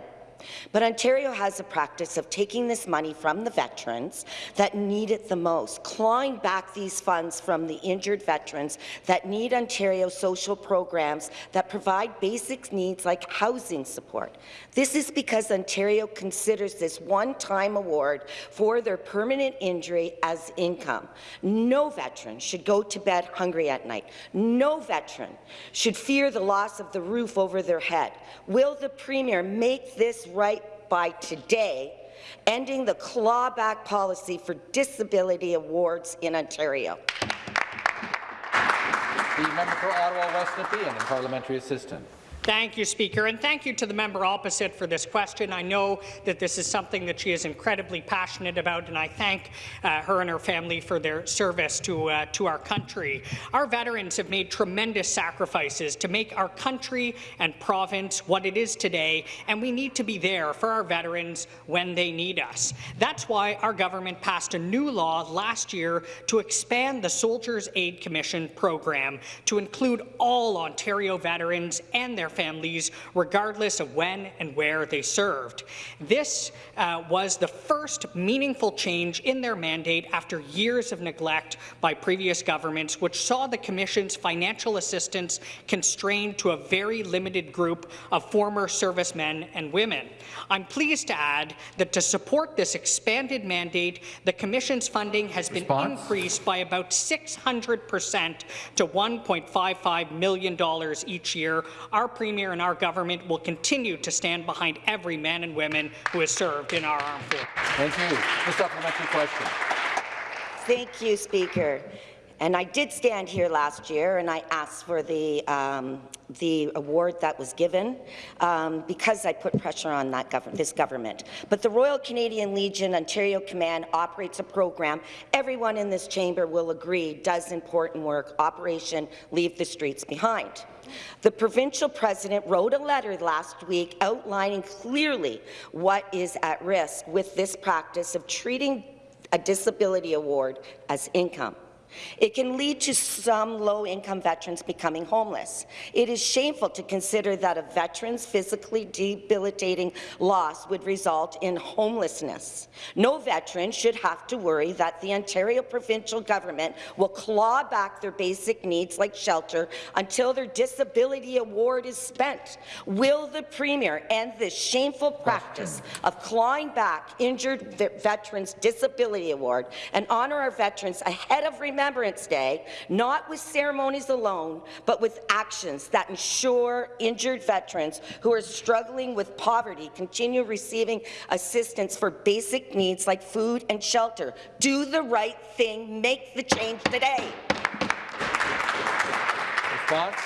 But Ontario has a practice of taking this money from the veterans that need it the most, clawing back these funds from the injured veterans that need Ontario social programs that provide basic needs like housing support. This is because Ontario considers this one-time award for their permanent injury as income. No veteran should go to bed hungry at night. No veteran should fear the loss of the roof over their head. Will the Premier make this right by today, ending the clawback policy for disability awards in Ontario. The member for Ottawa West Nepean and parliamentary assistant. Thank you, Speaker, and thank you to the member opposite for this question. I know that this is something that she is incredibly passionate about, and I thank uh, her and her family for their service to, uh, to our country. Our veterans have made tremendous sacrifices to make our country and province what it is today, and we need to be there for our veterans when they need us. That's why our government passed a new law last year to expand the Soldiers Aid Commission program to include all Ontario veterans and their their families, regardless of when and where they served. This uh, was the first meaningful change in their mandate after years of neglect by previous governments, which saw the Commission's financial assistance constrained to a very limited group of former servicemen and women. I'm pleased to add that to support this expanded mandate, the Commission's funding has been Response? increased by about 600 percent to $1.55 million each year. Our Premier and our government will continue to stand behind every man and woman who has served in our armed forces. Thank you. The supplementary question. Thank you, Speaker. And I did stand here last year and I asked for the, um, the award that was given um, because I put pressure on that gov this government. But the Royal Canadian Legion Ontario Command operates a program everyone in this chamber will agree does important work, Operation Leave the Streets Behind. The provincial president wrote a letter last week outlining clearly what is at risk with this practice of treating a disability award as income. It can lead to some low-income veterans becoming homeless. It is shameful to consider that a veteran's physically debilitating loss would result in homelessness. No veteran should have to worry that the Ontario provincial government will claw back their basic needs like shelter until their disability award is spent. Will the Premier end this shameful practice of clawing back injured veterans' disability award and honour our veterans ahead of Remembrance Day, not with ceremonies alone, but with actions that ensure injured veterans who are struggling with poverty continue receiving assistance for basic needs like food and shelter. Do the right thing. Make the change today. Response?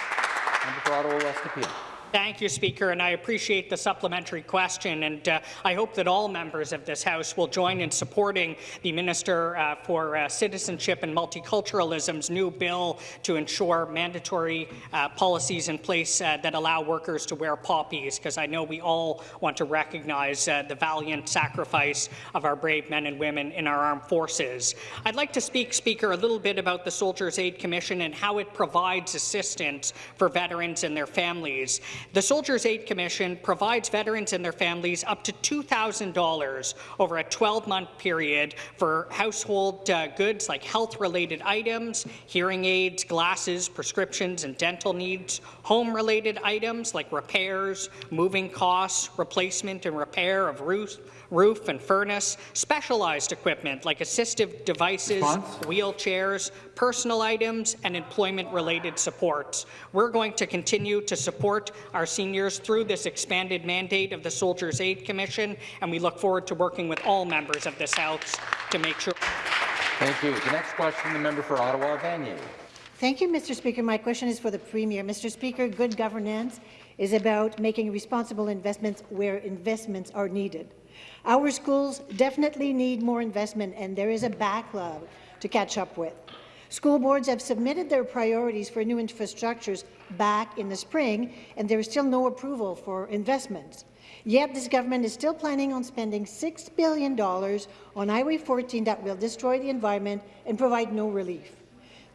Member for Ottawa West Nepean. Thank you, Speaker, and I appreciate the supplementary question, and uh, I hope that all members of this House will join in supporting the Minister uh, for uh, Citizenship and Multiculturalism's new bill to ensure mandatory uh, policies in place uh, that allow workers to wear poppies, because I know we all want to recognize uh, the valiant sacrifice of our brave men and women in our armed forces. I'd like to speak, Speaker, a little bit about the Soldiers' Aid Commission and how it provides assistance for veterans and their families. The Soldiers' Aid Commission provides veterans and their families up to $2,000 over a 12-month period for household uh, goods like health-related items, hearing aids, glasses, prescriptions and dental needs, home-related items like repairs, moving costs, replacement and repair of roofs, roof and furnace, specialized equipment like assistive devices, Response? wheelchairs, personal items, and employment-related supports. We're going to continue to support our seniors through this expanded mandate of the Soldiers' Aid Commission, and we look forward to working with all members of this House to make sure. Thank you. The next question, the member for Ottawa Vanier. Thank you, Mr. Speaker. My question is for the Premier. Mr. Speaker, good governance is about making responsible investments where investments are needed. Our schools definitely need more investment, and there is a backlog to catch up with. School boards have submitted their priorities for new infrastructures back in the spring, and there is still no approval for investments. Yet this government is still planning on spending $6 billion on Highway 413 that will destroy the environment and provide no relief.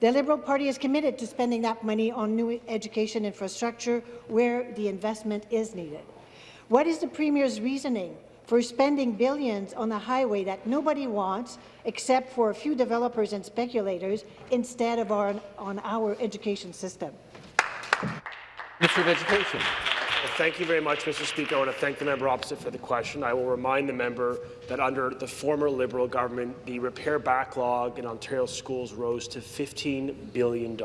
The Liberal Party is committed to spending that money on new education infrastructure where the investment is needed. What is the Premier's reasoning for spending billions on a highway that nobody wants except for a few developers and speculators instead of on, on our education system. Minister of Education. Thank you very much, Mr. Speaker. I want to thank the member opposite for the question. I will remind the member that under the former Liberal government, the repair backlog in Ontario schools rose to $15 billion,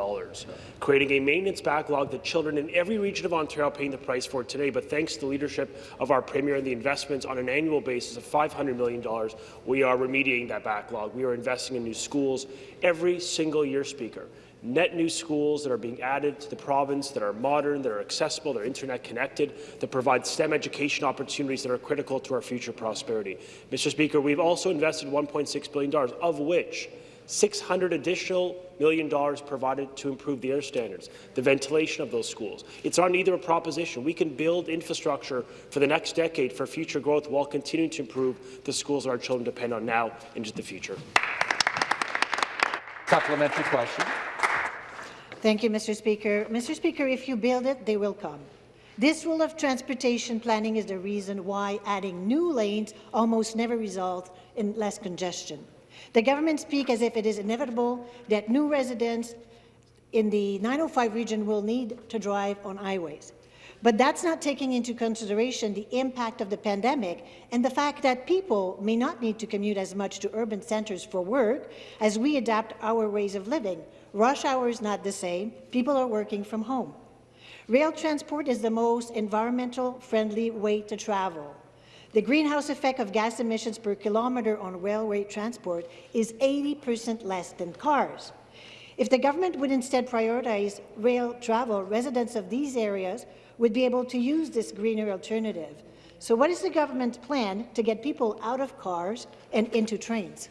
creating a maintenance backlog that children in every region of Ontario are paying the price for today. But thanks to the leadership of our Premier and the investments on an annual basis of $500 million, we are remediating that backlog. We are investing in new schools every single year, Speaker net new schools that are being added to the province that are modern, that are accessible, that are internet connected, that provide STEM education opportunities that are critical to our future prosperity. Mr. Speaker, we've also invested $1.6 billion, of which 600 additional million dollars provided to improve the air standards, the ventilation of those schools. It's not either a proposition. We can build infrastructure for the next decade for future growth while continuing to improve the schools our children depend on now into the future. Supplementary question. Thank you, Mr. Speaker. Mr. Speaker, if you build it, they will come. This rule of transportation planning is the reason why adding new lanes almost never results in less congestion. The government speak as if it is inevitable that new residents in the 905 region will need to drive on highways. But that's not taking into consideration the impact of the pandemic and the fact that people may not need to commute as much to urban centres for work as we adapt our ways of living. Rush hour is not the same. People are working from home. Rail transport is the most environmental friendly way to travel. The greenhouse effect of gas emissions per kilometre on railway transport is 80 percent less than cars. If the government would instead prioritize rail travel, residents of these areas would be able to use this greener alternative. So what is the government's plan to get people out of cars and into trains?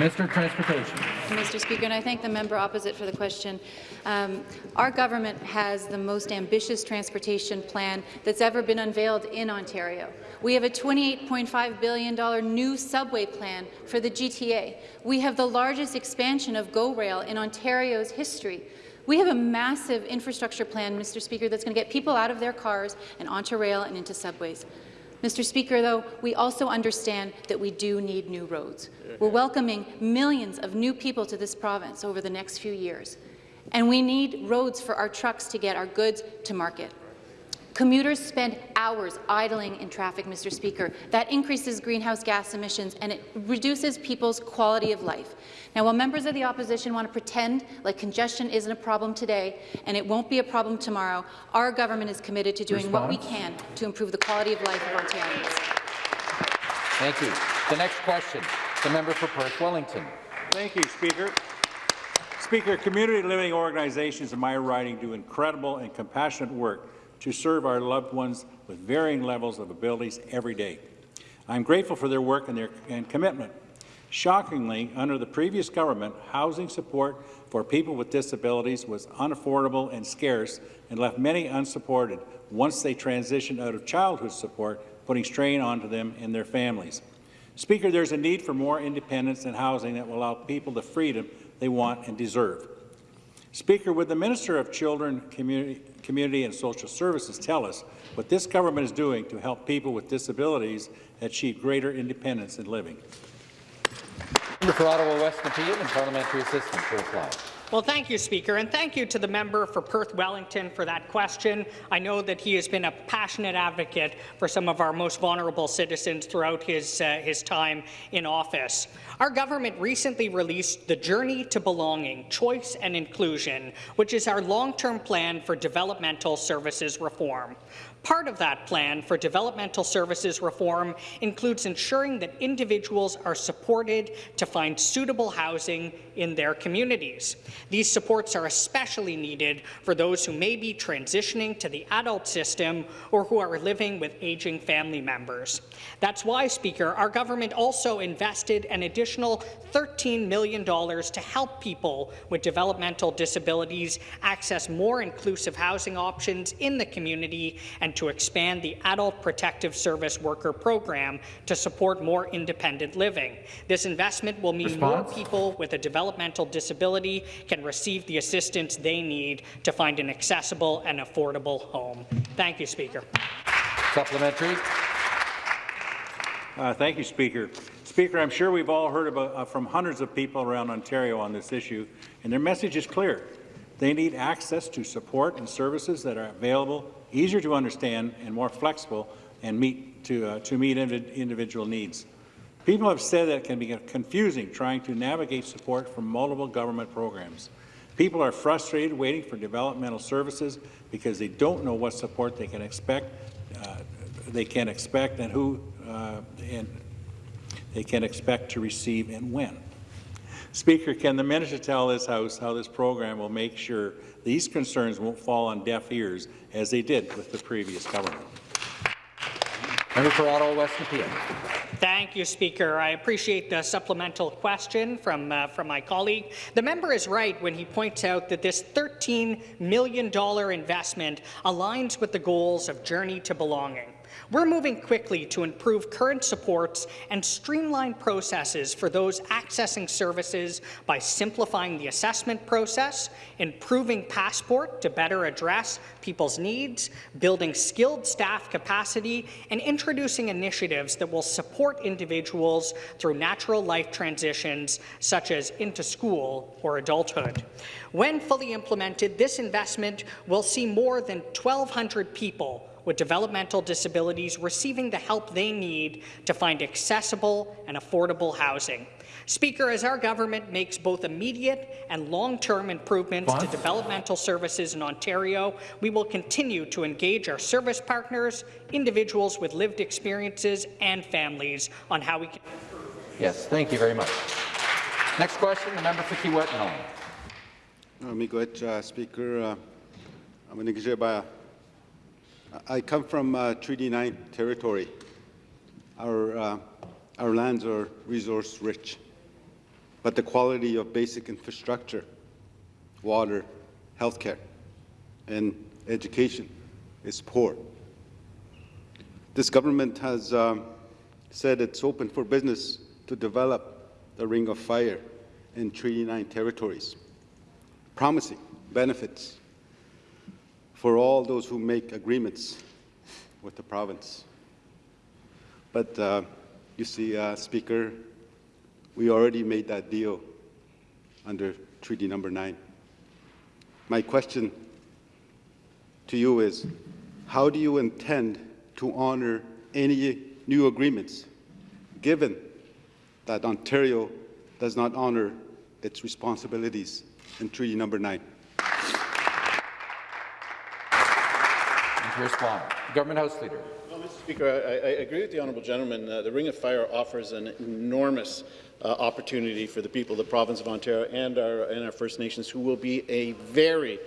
Of Transportation. Mr. Speaker, and I thank the member opposite for the question. Um, our government has the most ambitious transportation plan that's ever been unveiled in Ontario. We have a $28.5 billion new subway plan for the GTA. We have the largest expansion of GO Rail in Ontario's history. We have a massive infrastructure plan, Mr. Speaker, that's going to get people out of their cars and onto rail and into subways. Mr. Speaker, though, we also understand that we do need new roads. We're welcoming millions of new people to this province over the next few years, and we need roads for our trucks to get our goods to market. Commuters spend hours idling in traffic, Mr. Speaker. That increases greenhouse gas emissions and it reduces people's quality of life. Now, while members of the opposition want to pretend like congestion isn't a problem today and it won't be a problem tomorrow, our government is committed to doing Response? what we can to improve the quality of life of Ontarians. Thank you. The next question, the member for Perth Wellington. Thank you, Speaker. Speaker, community living organizations in my riding do incredible and compassionate work to serve our loved ones with varying levels of abilities every day. I'm grateful for their work and their and commitment. Shockingly, under the previous government, housing support for people with disabilities was unaffordable and scarce and left many unsupported once they transitioned out of childhood support, putting strain onto them and their families. Speaker, there's a need for more independence in housing that will allow people the freedom they want and deserve. Speaker, would the Minister of Children, Community, Community and Social Services tell us what this government is doing to help people with disabilities achieve greater independence in living? For Ottawa West Nepean and Parliamentary Assistant to reply. Well, thank you, Speaker, and thank you to the member for Perth Wellington for that question. I know that he has been a passionate advocate for some of our most vulnerable citizens throughout his, uh, his time in office. Our government recently released the Journey to Belonging, Choice and Inclusion, which is our long-term plan for developmental services reform. Part of that plan for developmental services reform includes ensuring that individuals are supported to find suitable housing in their communities. These supports are especially needed for those who may be transitioning to the adult system or who are living with aging family members. That's why, Speaker, our government also invested an additional $13 million to help people with developmental disabilities access more inclusive housing options in the community and to expand the Adult Protective Service Worker Program to support more independent living. This investment will mean Response? more people with a developmental disability can receive the assistance they need to find an accessible and affordable home. Thank you, Speaker. Supplementary. Uh, thank you, Speaker. Speaker, I'm sure we've all heard about, uh, from hundreds of people around Ontario on this issue, and their message is clear. They need access to support and services that are available, easier to understand, and more flexible and meet to, uh, to meet individual needs. People have said that it can be confusing trying to navigate support from multiple government programs. People are frustrated waiting for developmental services because they don't know what support they can expect, uh, they can expect and who uh, and they can expect to receive and when. Speaker, can the minister tell this House how this program will make sure these concerns won't fall on deaf ears as they did with the previous government? Member for Ottawa West Nepean. Thank you, Speaker. I appreciate the supplemental question from, uh, from my colleague. The member is right when he points out that this $13 million investment aligns with the goals of Journey to Belonging. We're moving quickly to improve current supports and streamline processes for those accessing services by simplifying the assessment process, improving Passport to better address people's needs, building skilled staff capacity, and introducing initiatives that will support individuals through natural life transitions such as into school or adulthood. When fully implemented, this investment will see more than 1,200 people with developmental disabilities receiving the help they need to find accessible and affordable housing. Speaker, as our government makes both immediate and long-term improvements to developmental services in Ontario, we will continue to engage our service partners, individuals with lived experiences and families on how we can Yes, thank you very much. Next question, the member for Kiiwetinoong. Miigwech, uh, Speaker. Uh, I'm Nigijeba. I come from uh, Treaty 9 territory. Our, uh, our lands are resource rich, but the quality of basic infrastructure, water, healthcare, and education is poor. This government has um, said it's open for business to develop the Ring of Fire in Treaty 9 territories, promising benefits for all those who make agreements with the province. But uh, you see, uh, Speaker, we already made that deal under Treaty Number 9. My question to you is, how do you intend to honor any new agreements, given that Ontario does not honor its responsibilities in Treaty Number 9? Respond. Government House Leader. Well, Mr. Speaker, I, I, agree with the honourable gentleman. Uh, the Ring of Fire offers an enormous uh, opportunity for the people of the province of Ontario and our, and our First Nations, who will be a very,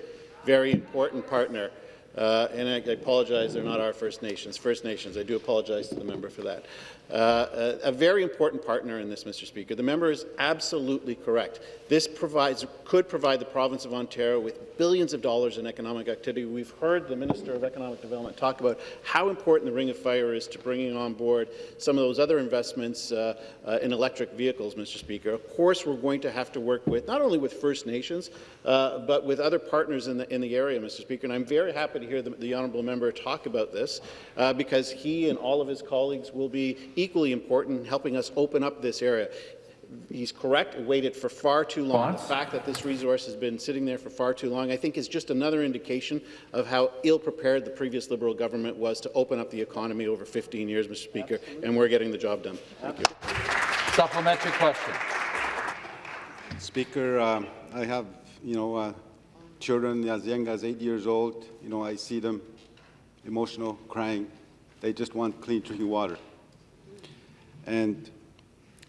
very important partner uh, and I, I, apologize, they're not our First Nations. First Nations, I do apologize to the member for that. Uh, a, a, very important partner in this, Mr. Speaker. The member is absolutely correct. This provides, could provide the province of Ontario with billions of dollars in economic activity. We've heard the Minister of Economic Development talk about how important the Ring of Fire is to bringing on board some of those other investments uh, uh, in electric vehicles, Mr. Speaker. Of course, we're going to have to work with not only with First Nations, uh, but with other partners in the in the area, Mr. Speaker. And I'm very happy to hear the, the honourable member talk about this uh, because he and all of his colleagues will be equally important in helping us open up this area. He's correct, it waited for far too long. The fact that this resource has been sitting there for far too long, I think, is just another indication of how ill-prepared the previous Liberal government was to open up the economy over 15 years, Mr. Speaker, Absolutely. and we're getting the job done. Thank you. Supplementary question. Speaker, um, I have, you know, uh, children as young as eight years old. You know, I see them emotional, crying. They just want clean drinking water. And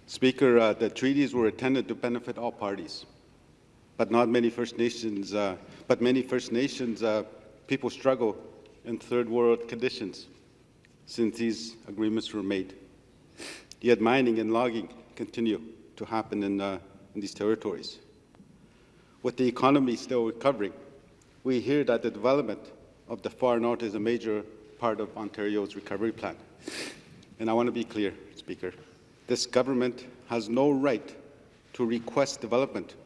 Speaker, uh, the treaties were intended to benefit all parties, but not many First Nations. Uh, but many First Nations uh, people struggle in third world conditions since these agreements were made. Yet mining and logging continue to happen in, uh, in these territories. With the economy still recovering, we hear that the development of the far north is a major part of Ontario's recovery plan. And I want to be clear, Speaker. This government has no right to request development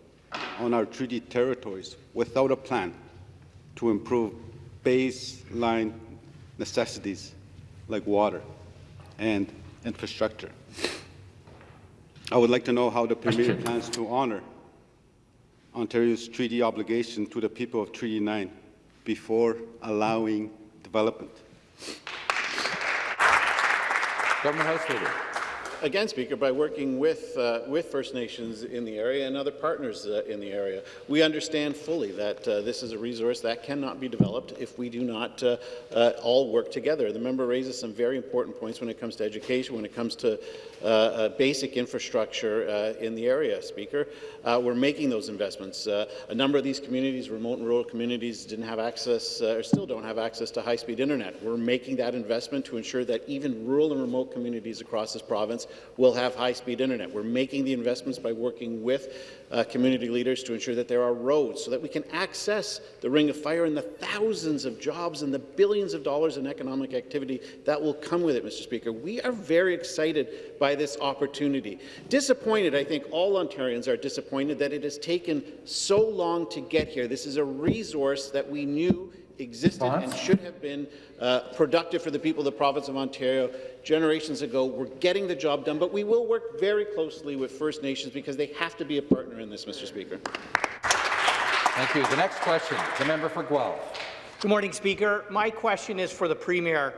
on our treaty territories without a plan to improve baseline necessities like water and infrastructure. I would like to know how the Premier plans to honour Ontario's treaty obligation to the people of Treaty 9 before allowing development. Government House Leader again, Speaker, by working with, uh, with First Nations in the area and other partners uh, in the area. We understand fully that uh, this is a resource that cannot be developed if we do not uh, uh, all work together. The member raises some very important points when it comes to education, when it comes to Uh, uh, basic infrastructure uh, in the area, Speaker. Uh, we're making those investments. a number of these communities, remote and rural communities, didn't have access or still don't have access to high-speed internet. We're making that investment to ensure that even rural and remote communities across this province province will have high-speed internet. We're making the investments by working with uh, community leaders to ensure that there are roads so that we can access the Ring of Fire and the thousands of jobs and the billions of dollars in economic activity that will come with it, Mr. Speaker. We are very excited by this opportunity. Disappointed, I think all Ontarians are disappointed that it has taken so long to get here. This is a resource that we knew existed and should have been uh, productive for the people of the province of Ontario generations ago. We're getting the job done, but we will work very closely with First Nations because they have to be a partner in this, Mr. Speaker. Thank you. The next question, the member for Guelph. Good morning, Speaker. My question is for the Premier.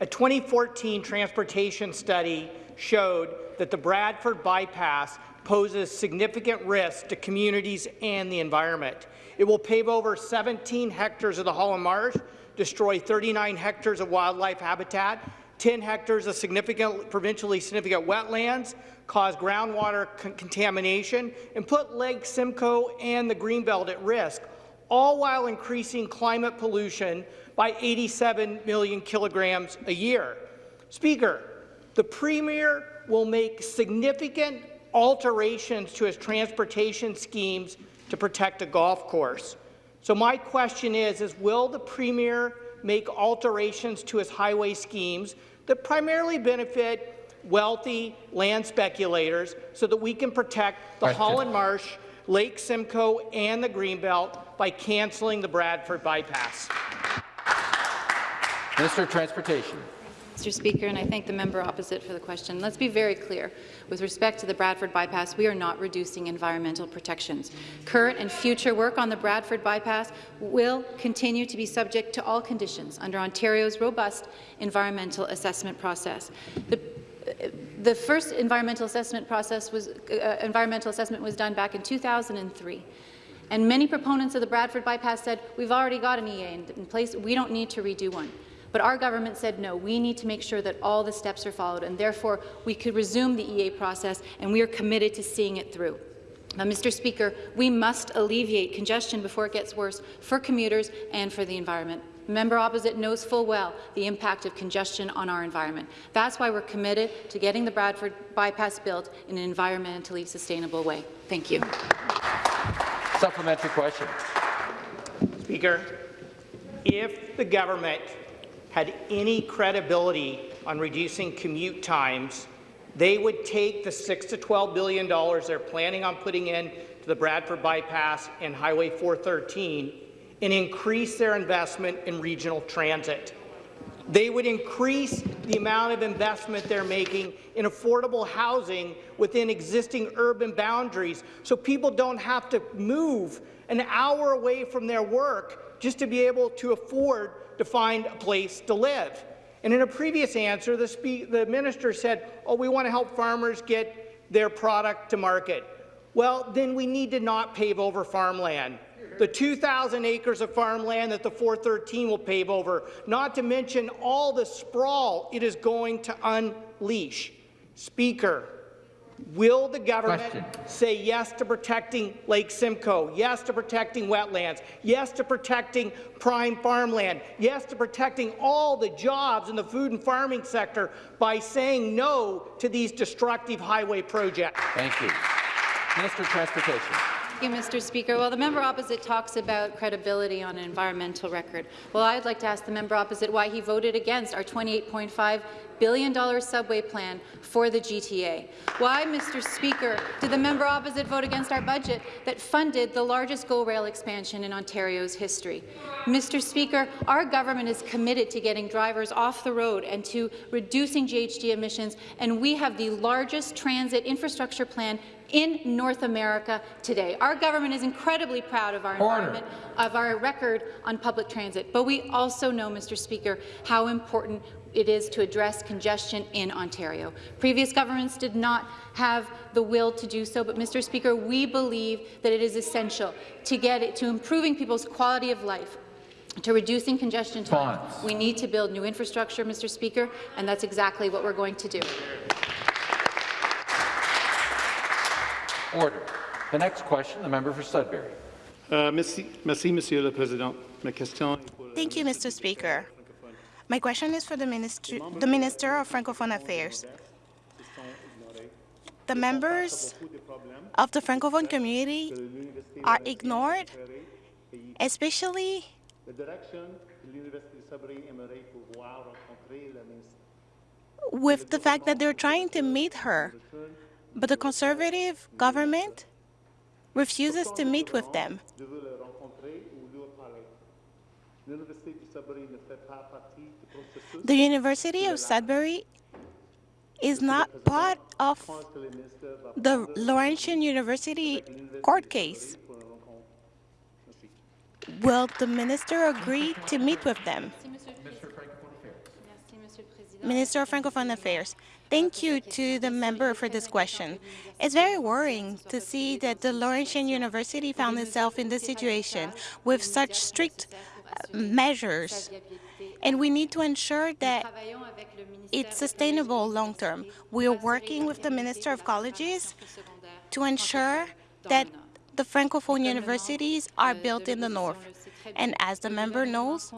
A 2014 transportation study showed that the Bradford bypass poses significant risk to communities and the environment. It will pave over 17 hectares of the Holland Marsh, destroy 39 hectares of wildlife habitat, 10 hectares of significant, provincially significant wetlands, cause groundwater con contamination, and put Lake Simcoe and the Greenbelt at risk, all while increasing climate pollution by 87 million kilograms a year. Speaker, the Premier will make significant alterations to his transportation schemes to protect a golf course. So my question is, is will the Premier make alterations to his highway schemes that primarily benefit wealthy land speculators so that we can protect the question. Holland Marsh, Lake Simcoe and the Greenbelt by cancelling the Bradford bypass? Minister of Transportation. Mr. Speaker, and I thank the member opposite for the question. Let's be very clear. With respect to the Bradford bypass, we are not reducing environmental protections. Current and future work on the Bradford bypass will continue to be subject to all conditions under Ontario's robust environmental assessment process. The the first environmental assessment process was uh, environmental assessment was done back in 2003. And many proponents of the Bradford bypass said, we've already got an EA in, in place, we don't need to redo one. But our government said, no, we need to make sure that all the steps are followed, and therefore we could resume the EA process, and we are committed to seeing it through. Now, Mr. Speaker, we must alleviate congestion before it gets worse for commuters and for the environment. The member opposite knows full well the impact of congestion on our environment. That's why we're committed to getting the Bradford bypass built in an environmentally sustainable way. Thank you. Supplementary question. Speaker, if the government had any credibility on reducing commute times, they would take the six to twelve billion dollars they're planning on putting in to the Bradford bypass and Highway 413 and increase their investment in regional transit. They would increase the amount of investment they're making in affordable housing within existing urban boundaries so people don't have to move an hour away from their work just to be able to afford to find a place to live. And in a previous answer, the, the minister said, oh, we want to help farmers get their product to market. Well, then we need to not pave over farmland. The 2,000 acres of farmland that the 413 will pave over, not to mention all the sprawl it is going to unleash. Speaker, Will the government Question. say yes to protecting Lake Simcoe, yes to protecting wetlands, yes to protecting prime farmland, yes to protecting all the jobs in the food and farming sector by saying no to these destructive highway projects? Thank you. Minister of Transportation. Thank you, Mr. Speaker. Well, the member opposite talks about credibility on an environmental record. Well, I'd like to ask the member opposite why he voted against our $28.5 billion subway plan for the GTA. Why, Mr. Speaker, did the member opposite vote against our budget that funded the largest GO rail expansion in Ontario's history? Mr. Speaker, our government is committed to getting drivers off the road and to reducing GHG emissions, and we have the largest transit infrastructure plan in North America today. Our government is incredibly proud of our environment, of our record on public transit, but we also know, Mr. Speaker, how important it is to address congestion in Ontario. Previous governments did not have the will to do so, but, Mr. Speaker, we believe that it is essential to get it to improving people's quality of life, to reducing congestion time. We need to build new infrastructure, Mr. Speaker, and that's exactly what we're going to do. Order. The next question, the member for Sudbury. Uh, merci, merci, Monsieur le Président. Ma question Thank you, Mr. Speaker. My question is for the Minister, the Minister of Francophone Affairs. the members of the Francophone community are ignored, especially with the fact that they're trying to meet her, but the Conservative government refuses to meet with them. The University of Sudbury is not part of the Laurentian University court case. Will the minister agree to meet with them? Minister of Francophone Affairs. Thank you to the member for this question. It's very worrying to see that the Laurentian University found itself in this situation with such strict uh, measures, and we need to ensure that it's sustainable long term. We are working with the Minister of Colleges to ensure that the Francophone universities are built in the north. And as the member knows,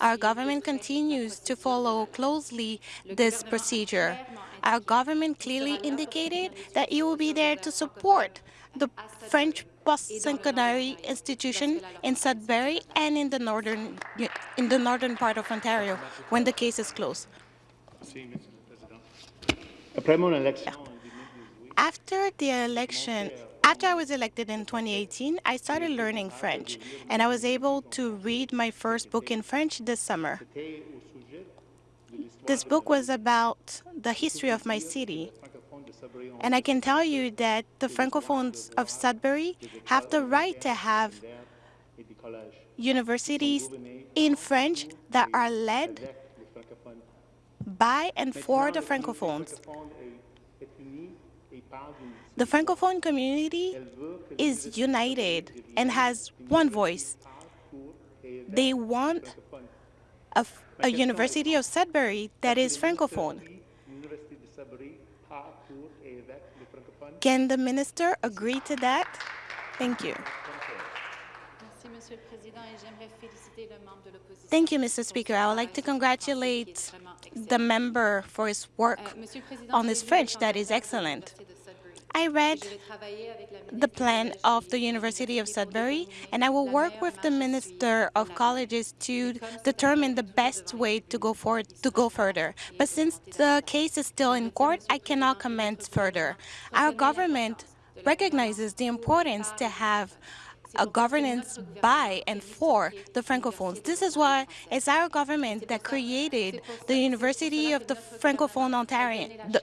our government continues to follow closely this procedure. Our government clearly indicated that it will be there to support the French post-secondary institution in Sudbury and in the northern in the northern part of Ontario when the case is closed. After the election, after I was elected in 2018, I started learning French, and I was able to read my first book in French this summer. This book was about the history of my city, and I can tell you that the Francophones of Sudbury have the right to have universities in French that are led by and for the Francophones. The Francophone community is united and has one voice. They want a, a University of Sudbury that is Francophone. Can the minister agree to that? Thank you. Thank you, Mr. Speaker. I would like to congratulate the member for his work on this French that is excellent. I read the plan of the University of Sudbury, and I will work with the Minister of Colleges to determine the best way to go forward to go further. But since the case is still in court, I cannot comment further. Our government recognizes the importance to have a governance by and for the Francophones. This is why it's our government that created the University of the Francophone Ontarian, the,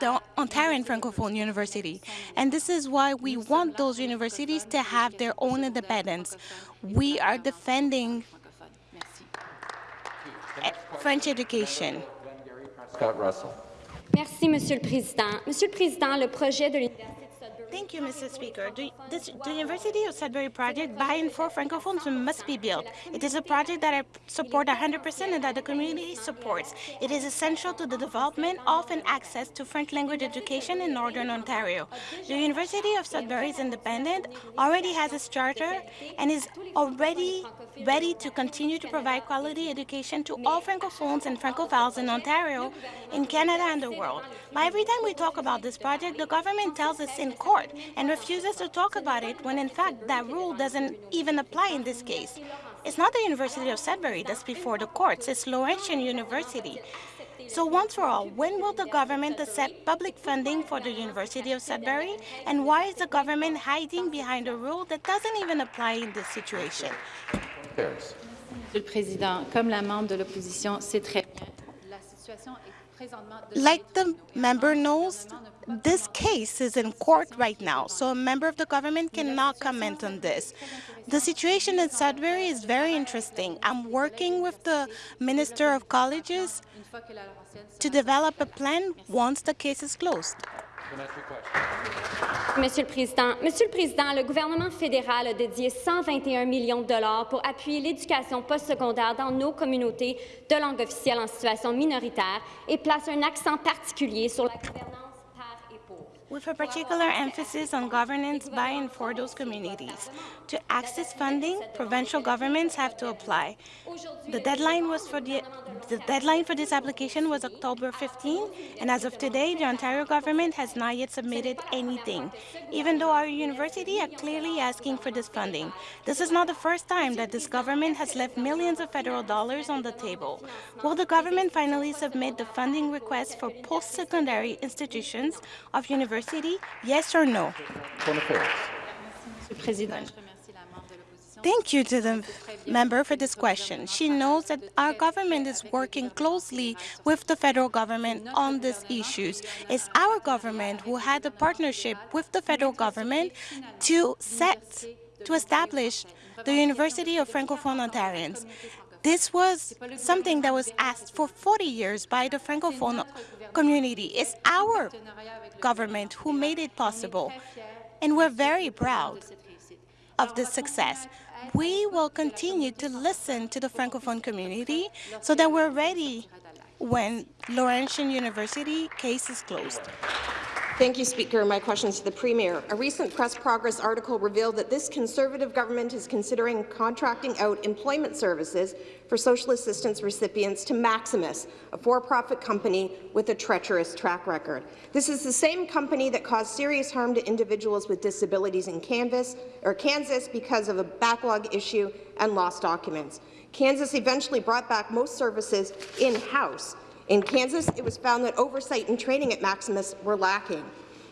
the Ontarian Francophone University. And this is why we want those universities to have their own independence. We are defending French education. Scott Russell. Merci, Monsieur le Président. Monsieur le Président, le projet de l'Université Thank you, Mr. Speaker. The, this, the University of Sudbury project by and for Francophones must be built. It is a project that I support 100% and that the community supports. It is essential to the development of and access to French language education in Northern Ontario. The University of Sudbury is independent, already has its charter, and is already ready to continue to provide quality education to all Francophones and Francophiles in Ontario, in Canada, and the world. But every time we talk about this project, the government tells us in court and refuses to talk about it when in fact that rule doesn't even apply in this case. It's not the University of Sudbury that's before the courts, it's Laurentian University. So once for all, when will the government accept public funding for the University of Sudbury? And why is the government hiding behind a rule that doesn't even apply in this situation? Monsieur le Président, comme la membre de l'opposition sait très bien, la situation est like the member knows, this case is in court right now, so a member of the government cannot comment on this. The situation in Sudbury is very interesting. I'm working with the Minister of Colleges to develop a plan once the case is closed. Monsieur le Président, Monsieur le Président, le gouvernement fédéral a dédié 121 millions de dollars pour appuyer l'éducation postsecondaire dans nos communautés de langue officielle en situation minoritaire et place un accent particulier sur la gouvernance. With a particular emphasis on governance by and for those communities. To access funding, provincial governments have to apply. The deadline was for the, the deadline for this application was October 15, and as of today, the Ontario government has not yet submitted anything, even though our university are clearly asking for this funding. This is not the first time that this government has left millions of federal dollars on the table. Will the government finally submit the funding request for post-secondary institutions of university, yes or no? Thank you to the member for this question. She knows that our government is working closely with the federal government on these issues. It's our government who had a partnership with the federal government to set, to establish the University of Francophone Ontarians. This was something that was asked for 40 years by the Francophone community. It's our government who made it possible, and we're very proud of this success. We will continue to listen to the Francophone community so that we're ready when Laurentian University case is closed. Thank you, Speaker. My question is to the Premier. A recent Press Progress article revealed that this Conservative government is considering contracting out employment services for social assistance recipients to Maximus, a for-profit company with a treacherous track record. This is the same company that caused serious harm to individuals with disabilities in Kansas, or Kansas because of a backlog issue and lost documents. Kansas eventually brought back most services in-house, in Kansas, it was found that oversight and training at Maximus were lacking.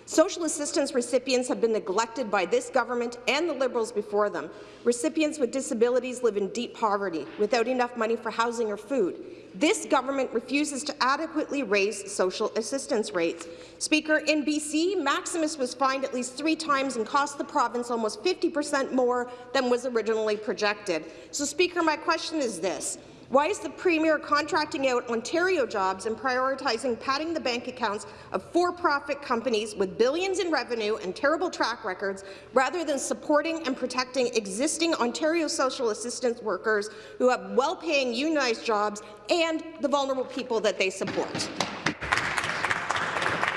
Social assistance recipients have been neglected by this government and the Liberals before them. Recipients with disabilities live in deep poverty, without enough money for housing or food. This government refuses to adequately raise social assistance rates. Speaker, in BC, Maximus was fined at least three times and cost the province almost 50 percent more than was originally projected. So, Speaker, my question is this. Why is the Premier contracting out Ontario jobs and prioritizing padding the bank accounts of for-profit companies with billions in revenue and terrible track records, rather than supporting and protecting existing Ontario social assistance workers who have well-paying unionized jobs and the vulnerable people that they support?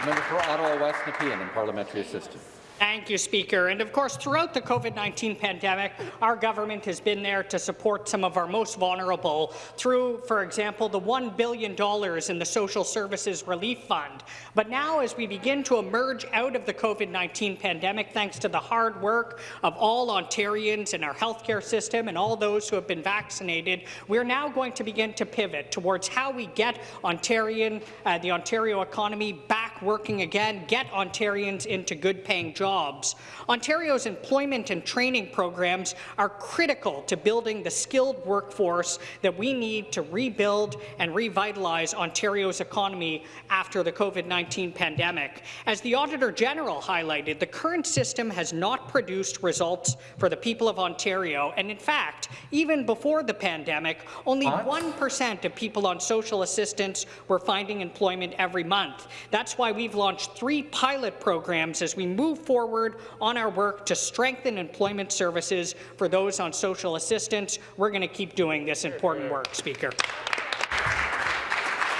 Member for Ottawa West Nepean and Parliamentary Assistant. Thank you, Speaker. And of course, throughout the COVID-19 pandemic, our government has been there to support some of our most vulnerable through, for example, the $1 billion in the Social Services Relief Fund. But now, as we begin to emerge out of the COVID-19 pandemic, thanks to the hard work of all Ontarians in our healthcare system and all those who have been vaccinated, we're now going to begin to pivot towards how we get Ontarian, uh, the Ontario economy back working again, get Ontarians into good-paying jobs jobs. Ontario's employment and training programs are critical to building the skilled workforce that we need to rebuild and revitalize Ontario's economy after the COVID-19 pandemic. As the Auditor General highlighted, the current system has not produced results for the people of Ontario, and in fact, even before the pandemic, only 1% of people on social assistance were finding employment every month. That's why we've launched three pilot programs as we move forward forward on our work to strengthen employment services for those on social assistance. We're going to keep doing this important work, Speaker.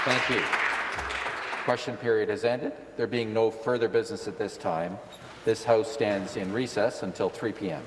Thank you. Question period has ended. There being no further business at this time, this House stands in recess until 3 p.m.